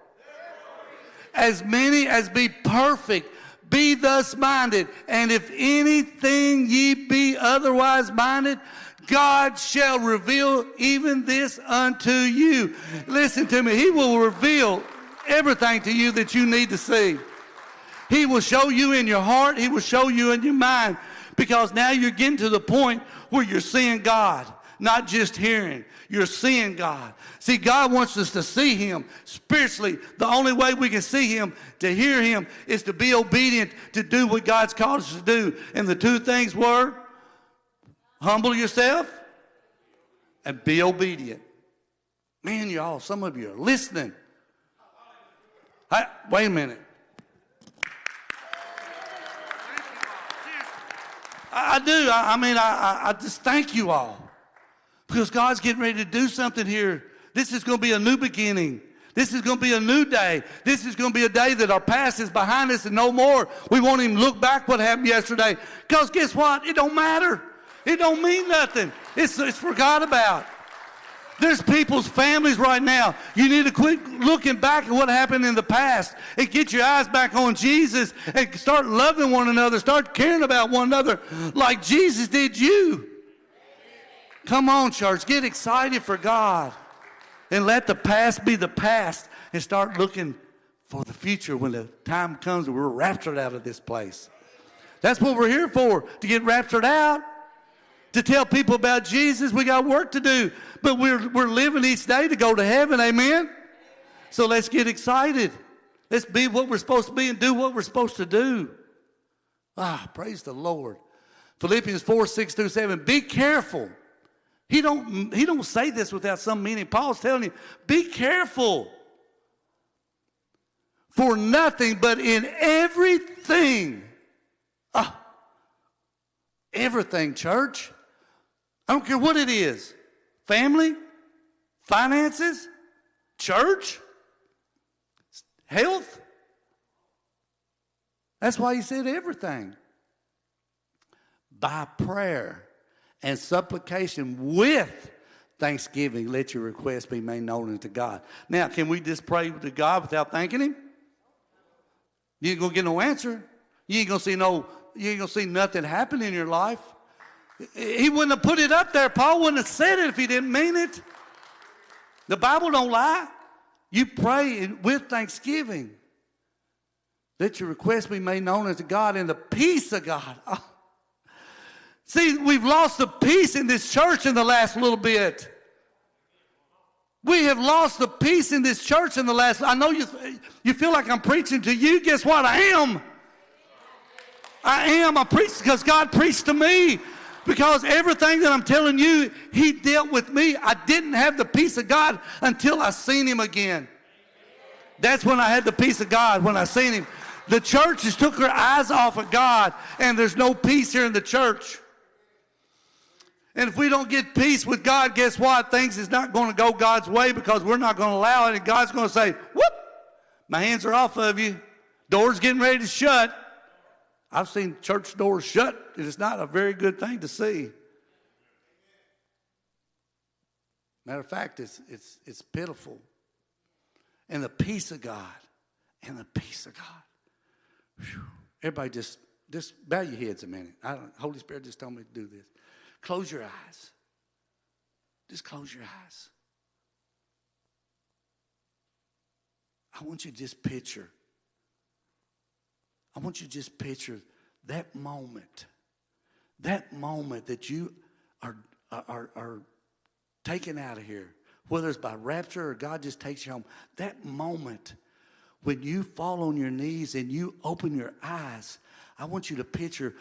as many as be perfect, be thus minded. And if anything ye be otherwise minded, God shall reveal even this unto you. Listen to me. He will reveal everything to you that you need to see. He will show you in your heart. He will show you in your mind because now you're getting to the point where you're seeing God, not just hearing. You're seeing God. See, God wants us to see Him spiritually. The only way we can see Him, to hear Him, is to be obedient to do what God's called us to do. And the two things were humble yourself and be obedient. Man, y'all, some of you are listening. I, wait a minute. I, I do. I, I mean, I, I, just thank you all because God's getting ready to do something here. This is going to be a new beginning. This is going to be a new day. This is going to be a day that our past is behind us and no more. We won't even look back what happened yesterday. Because guess what? It don't matter. It don't mean nothing. It's, it's forgot about. There's people's families right now. You need to quit looking back at what happened in the past and get your eyes back on Jesus and start loving one another. Start caring about one another like Jesus did you. Come on, church. Get excited for God and let the past be the past and start looking for the future when the time comes and we're raptured out of this place. That's what we're here for, to get raptured out to tell people about Jesus. We got work to do, but we're, we're living each day to go to heaven. Amen? So let's get excited. Let's be what we're supposed to be and do what we're supposed to do. Ah, praise the Lord. Philippians 4, 6 through 7. Be careful. He don't, he don't say this without some meaning. Paul's telling you, be careful. For nothing but in everything. Ah, everything, church. I don't care what it is family, finances, church, health. That's why he said everything. By prayer and supplication with thanksgiving, let your requests be made known unto God. Now, can we just pray to God without thanking Him? You ain't gonna get no answer. You ain't gonna see no. You ain't gonna see nothing happen in your life. He wouldn't have put it up there. Paul wouldn't have said it if he didn't mean it. The Bible don't lie. You pray with thanksgiving. that your request be made known unto God in the peace of God. Oh. See, we've lost the peace in this church in the last little bit. We have lost the peace in this church in the last. I know you, you feel like I'm preaching to you. Guess what? I am. I am. I preach because God preached to me. Because everything that I'm telling you, He dealt with me. I didn't have the peace of God until I seen Him again. That's when I had the peace of God, when I seen Him. The church has took her eyes off of God, and there's no peace here in the church. And if we don't get peace with God, guess what? Things is not going to go God's way because we're not going to allow it. And God's going to say, whoop, my hands are off of you. Door's getting ready to shut. I've seen church doors shut. It is not a very good thing to see. Matter of fact, it's, it's, it's pitiful. And the peace of God, and the peace of God. Whew. Everybody just, just bow your heads a minute. I don't, Holy Spirit just told me to do this. Close your eyes. Just close your eyes. I want you to just picture I want you to just picture that moment, that moment that you are, are, are taken out of here, whether it's by rapture or God just takes you home, that moment when you fall on your knees and you open your eyes, I want you to picture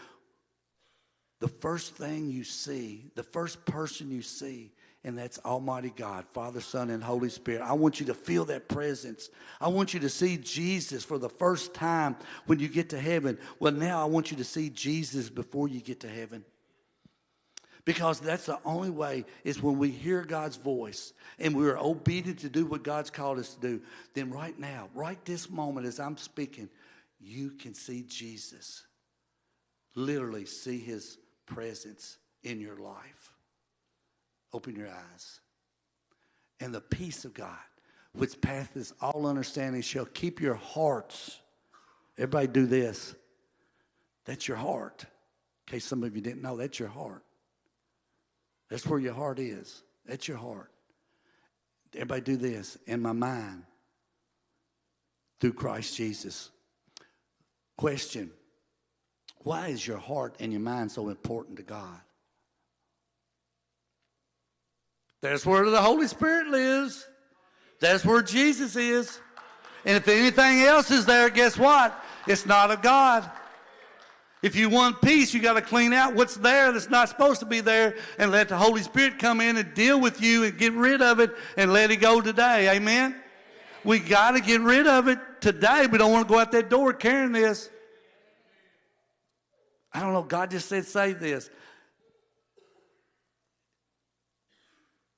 the first thing you see, the first person you see and that's Almighty God, Father, Son, and Holy Spirit. I want you to feel that presence. I want you to see Jesus for the first time when you get to heaven. Well, now I want you to see Jesus before you get to heaven. Because that's the only way is when we hear God's voice and we are obedient to do what God's called us to do. Then, right now, right this moment as I'm speaking, you can see Jesus. Literally, see his presence in your life. Open your eyes. And the peace of God, which passeth all understanding, shall keep your hearts. Everybody do this. That's your heart. In case some of you didn't know, that's your heart. That's where your heart is. That's your heart. Everybody do this. In my mind, through Christ Jesus. Question Why is your heart and your mind so important to God? That's where the Holy Spirit lives. That's where Jesus is. And if anything else is there, guess what? It's not of God. If you want peace, you got to clean out what's there that's not supposed to be there and let the Holy Spirit come in and deal with you and get rid of it and let it go today. Amen? We got to get rid of it today. We don't want to go out that door carrying this. I don't know. God just said, say this.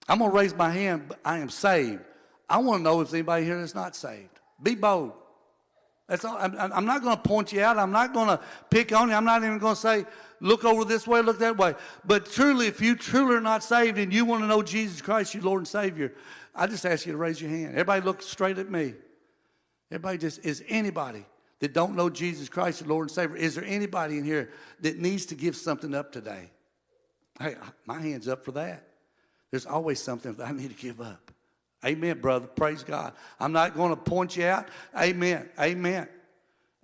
I'm going to raise my hand, but I am saved. I want to know if anybody here is not saved. Be bold. That's all. I'm, I'm not going to point you out. I'm not going to pick on you. I'm not even going to say, look over this way, look that way. But truly, if you truly are not saved and you want to know Jesus Christ, your Lord and Savior, I just ask you to raise your hand. Everybody look straight at me. Everybody just, is anybody that don't know Jesus Christ, your Lord and Savior, is there anybody in here that needs to give something up today? Hey, my hand's up for that. There's always something that I need to give up. Amen, brother. Praise God. I'm not going to point you out. Amen. Amen.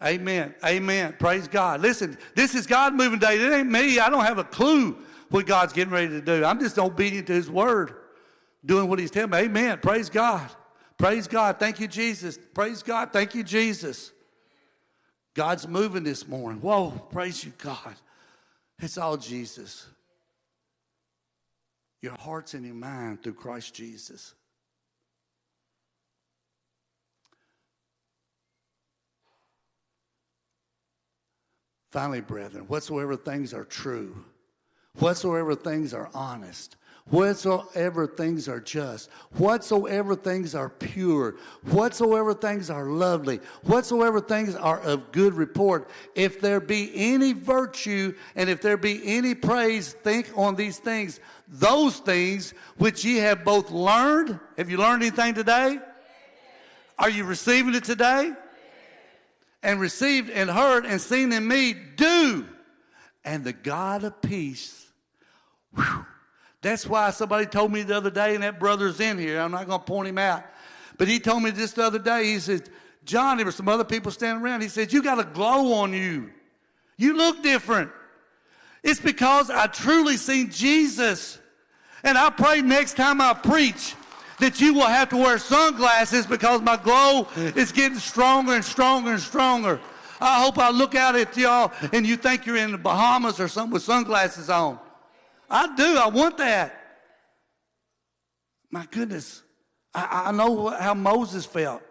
Amen. Amen. Praise God. Listen, this is God moving day. It ain't me. I don't have a clue what God's getting ready to do. I'm just obedient to His word, doing what He's telling me. Amen. Praise God. Praise God. Thank you, Jesus. Praise God. Thank you, Jesus. God's moving this morning. Whoa. Praise you, God. It's all Jesus. Your heart's and your mind through Christ Jesus. Finally, brethren, whatsoever things are true, whatsoever things are honest, whatsoever things are just, whatsoever things are pure, whatsoever things are lovely, whatsoever things are of good report, if there be any virtue and if there be any praise, think on these things. Those things which ye have both learned. Have you learned anything today? Are you receiving it today? and received and heard and seen in me, do. And the God of peace. Whew, that's why somebody told me the other day, and that brother's in here. I'm not going to point him out. But he told me just the other day, he said, John, there were some other people standing around. He said, You got a glow on you. You look different. It's because I truly seen Jesus. And I pray next time I preach that you will have to wear sunglasses because my glow is getting stronger and stronger and stronger. I hope I look out at y'all and you think you're in the Bahamas or something with sunglasses on. I do. I want that. My goodness. I, I know how Moses felt.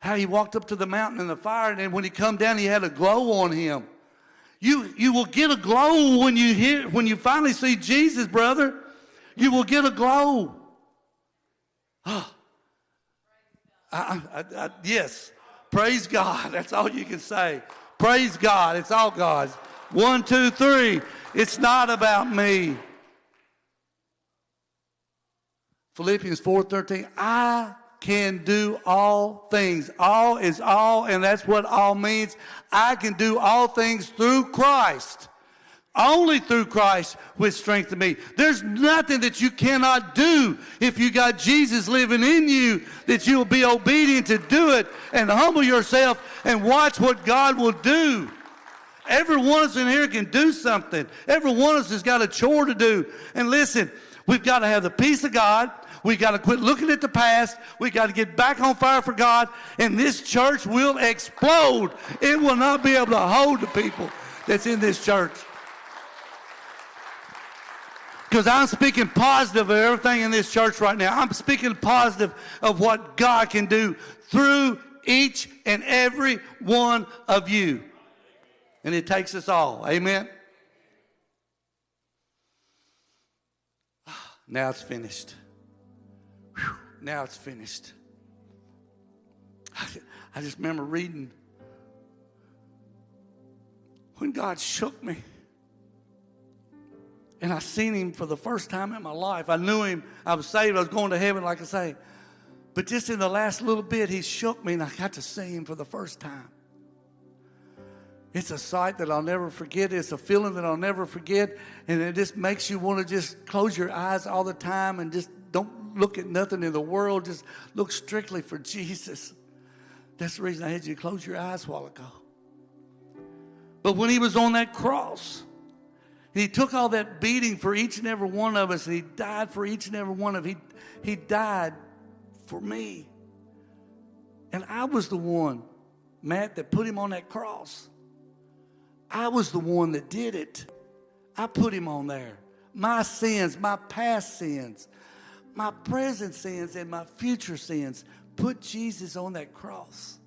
How he walked up to the mountain in the fire, and then when he come down, he had a glow on him. You, you will get a glow when you hear when you finally see Jesus, brother. You will get a glow. Oh. I, I, I, yes. Praise God. That's all you can say. Praise God. It's all God's. One, two, three. It's not about me. Philippians 4:13. I can do all things. All is all, and that's what all means. I can do all things through Christ. Only through Christ with strength in me. There's nothing that you cannot do if you got Jesus living in you that you'll be obedient to do it and humble yourself and watch what God will do. Every one of us in here can do something. Every one of us has got a chore to do. And listen, we've got to have the peace of God. We've got to quit looking at the past. We've got to get back on fire for God. And this church will explode. It will not be able to hold the people that's in this church. Because I'm speaking positive of everything in this church right now. I'm speaking positive of what God can do through each and every one of you. And it takes us all. Amen. Now it's finished. Whew. Now it's finished. I just remember reading when God shook me. And I seen him for the first time in my life. I knew him. I was saved. I was going to heaven, like I say. But just in the last little bit, he shook me and I got to see him for the first time. It's a sight that I'll never forget. It's a feeling that I'll never forget. And it just makes you want to just close your eyes all the time and just don't look at nothing in the world. Just look strictly for Jesus. That's the reason I had you close your eyes a while ago. But when he was on that cross, he took all that beating for each and every one of us, and he died for each and every one of he he died for me. And I was the one, Matt, that put him on that cross. I was the one that did it. I put him on there. My sins, my past sins, my present sins, and my future sins put Jesus on that cross.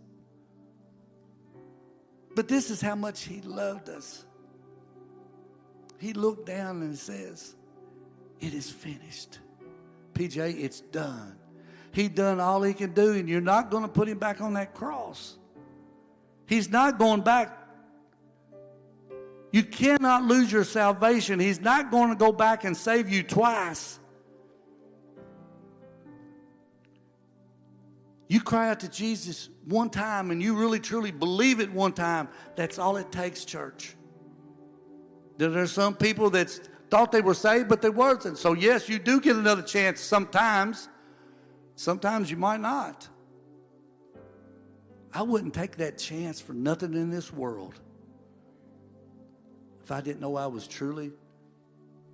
But this is how much he loved us. He looked down and says, It is finished. PJ, it's done. He done all he can do, and you're not going to put him back on that cross. He's not going back. You cannot lose your salvation. He's not going to go back and save you twice. You cry out to Jesus one time and you really truly believe it one time. That's all it takes, church. There are some people that thought they were saved, but they wasn't. So, yes, you do get another chance sometimes. Sometimes you might not. I wouldn't take that chance for nothing in this world if I didn't know I was truly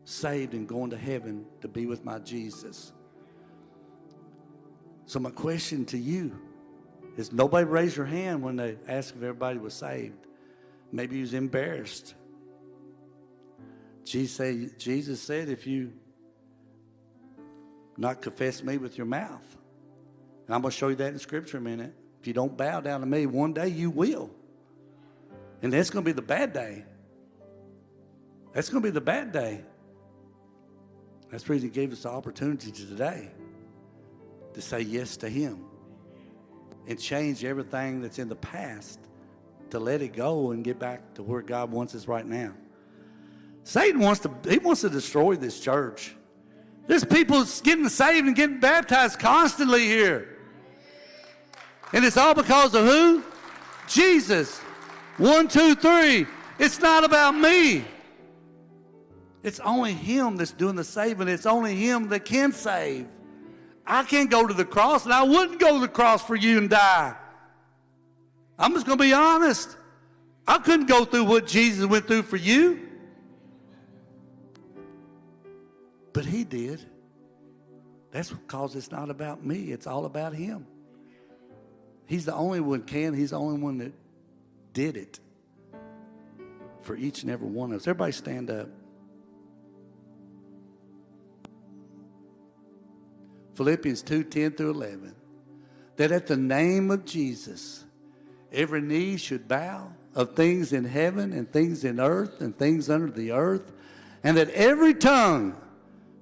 saved and going to heaven to be with my Jesus. So, my question to you is nobody raised your hand when they asked if everybody was saved. Maybe you was embarrassed. Jesus said, if you not confess me with your mouth, and I'm going to show you that in Scripture in a minute. If you don't bow down to me, one day you will. And that's going to be the bad day. That's going to be the bad day. That's the reason He gave us the opportunity today to say yes to Him and change everything that's in the past to let it go and get back to where God wants us right now. Satan wants to, he wants to destroy this church. There's people getting saved and getting baptized constantly here. And it's all because of who? Jesus. One, two, three. It's not about me. It's only Him that's doing the saving. It's only Him that can save. I can't go to the cross, and I wouldn't go to the cross for you and die. I'm just going to be honest. I couldn't go through what Jesus went through for you. But he did. That's because it's not about me, it's all about him. He's the only one can, he's the only one that did it for each and every one of us. Everybody stand up. Philippians 2 10 through 11. That at the name of Jesus, every knee should bow of things in heaven and things in earth and things under the earth, and that every tongue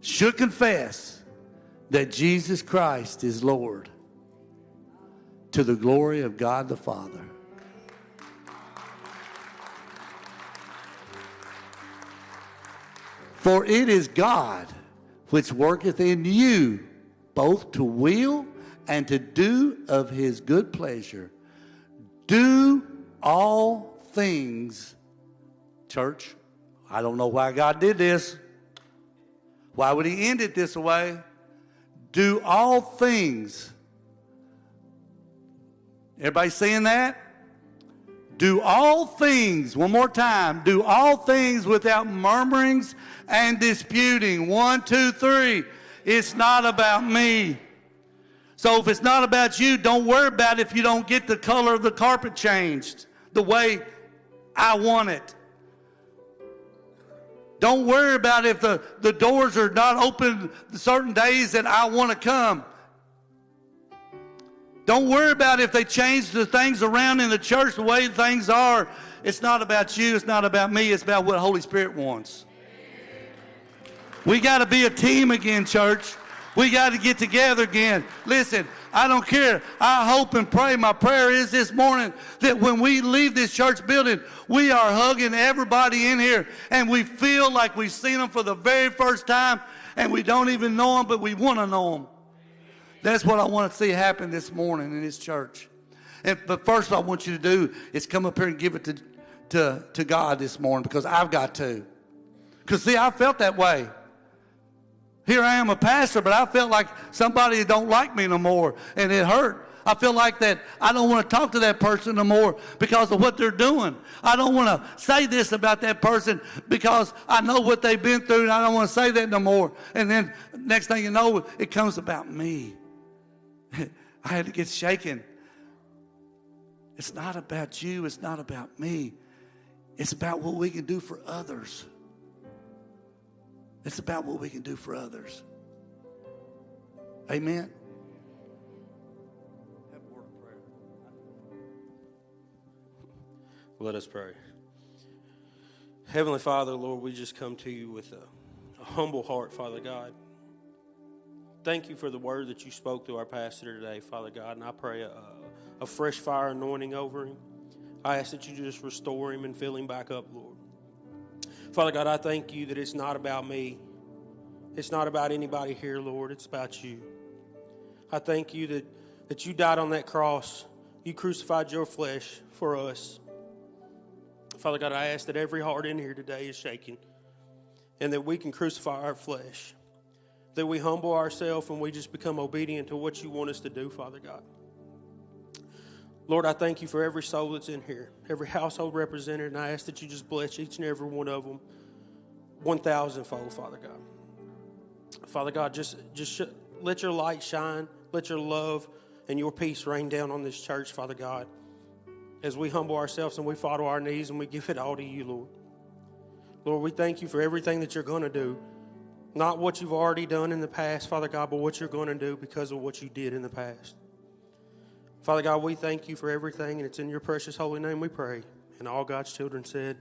should confess that Jesus Christ is Lord to the glory of God the Father. For it is God which worketh in you both to will and to do of his good pleasure. Do all things, church. I don't know why God did this. Why would he end it this way? Do all things. Everybody saying that? Do all things, one more time, do all things without murmurings and disputing. One, two, three. It's not about me. So if it's not about you, don't worry about it if you don't get the color of the carpet changed the way I want it. Don't worry about if the, the doors are not open certain days that I want to come. Don't worry about if they change the things around in the church the way things are. It's not about you, it's not about me, it's about what the Holy Spirit wants. We got to be a team again, church. We got to get together again. Listen, I don't care. I hope and pray. My prayer is this morning that when we leave this church building, we are hugging everybody in here and we feel like we've seen them for the very first time and we don't even know them, but we want to know them. That's what I want to see happen this morning in this church. And, but first, I want you to do is come up here and give it to, to, to God this morning because I've got to. Because, see, I felt that way. Here I am a pastor, but I felt like somebody don't like me no more, and it hurt. I feel like that I don't want to talk to that person no more because of what they're doing. I don't want to say this about that person because I know what they've been through, and I don't want to say that no more. And then next thing you know, it comes about me. I had to get shaken. It's not about you, it's not about me. It's about what we can do for others. It's about what we can do for others. Amen. Let us pray. Heavenly Father, Lord, we just come to you with a, a humble heart, Father God. Thank you for the word that you spoke to our pastor today, Father God, and I pray a, a fresh fire anointing over him. I ask that you just restore him and fill him back up, Lord. Father God, I thank you that it's not about me. It's not about anybody here, Lord. It's about you. I thank you that, that you died on that cross. You crucified your flesh for us. Father God, I ask that every heart in here today is shaking and that we can crucify our flesh, that we humble ourselves and we just become obedient to what you want us to do, Father God. Lord, I thank you for every soul that's in here, every household represented, and I ask that you just bless each and every one of them 1,000 fold, Father God. Father God, just, just sh- let your light shine, let your love and your peace rain down on this church, Father God as we humble ourselves and we fall to our knees and we give it all to you, Lord. Lord, we thank you for everything that you're going to do. Not what you've already done in the past, Father God, but what you're going to do because of what you did in the past. Father God, we thank you for everything, and it's in your precious holy name we pray. And all God's children said,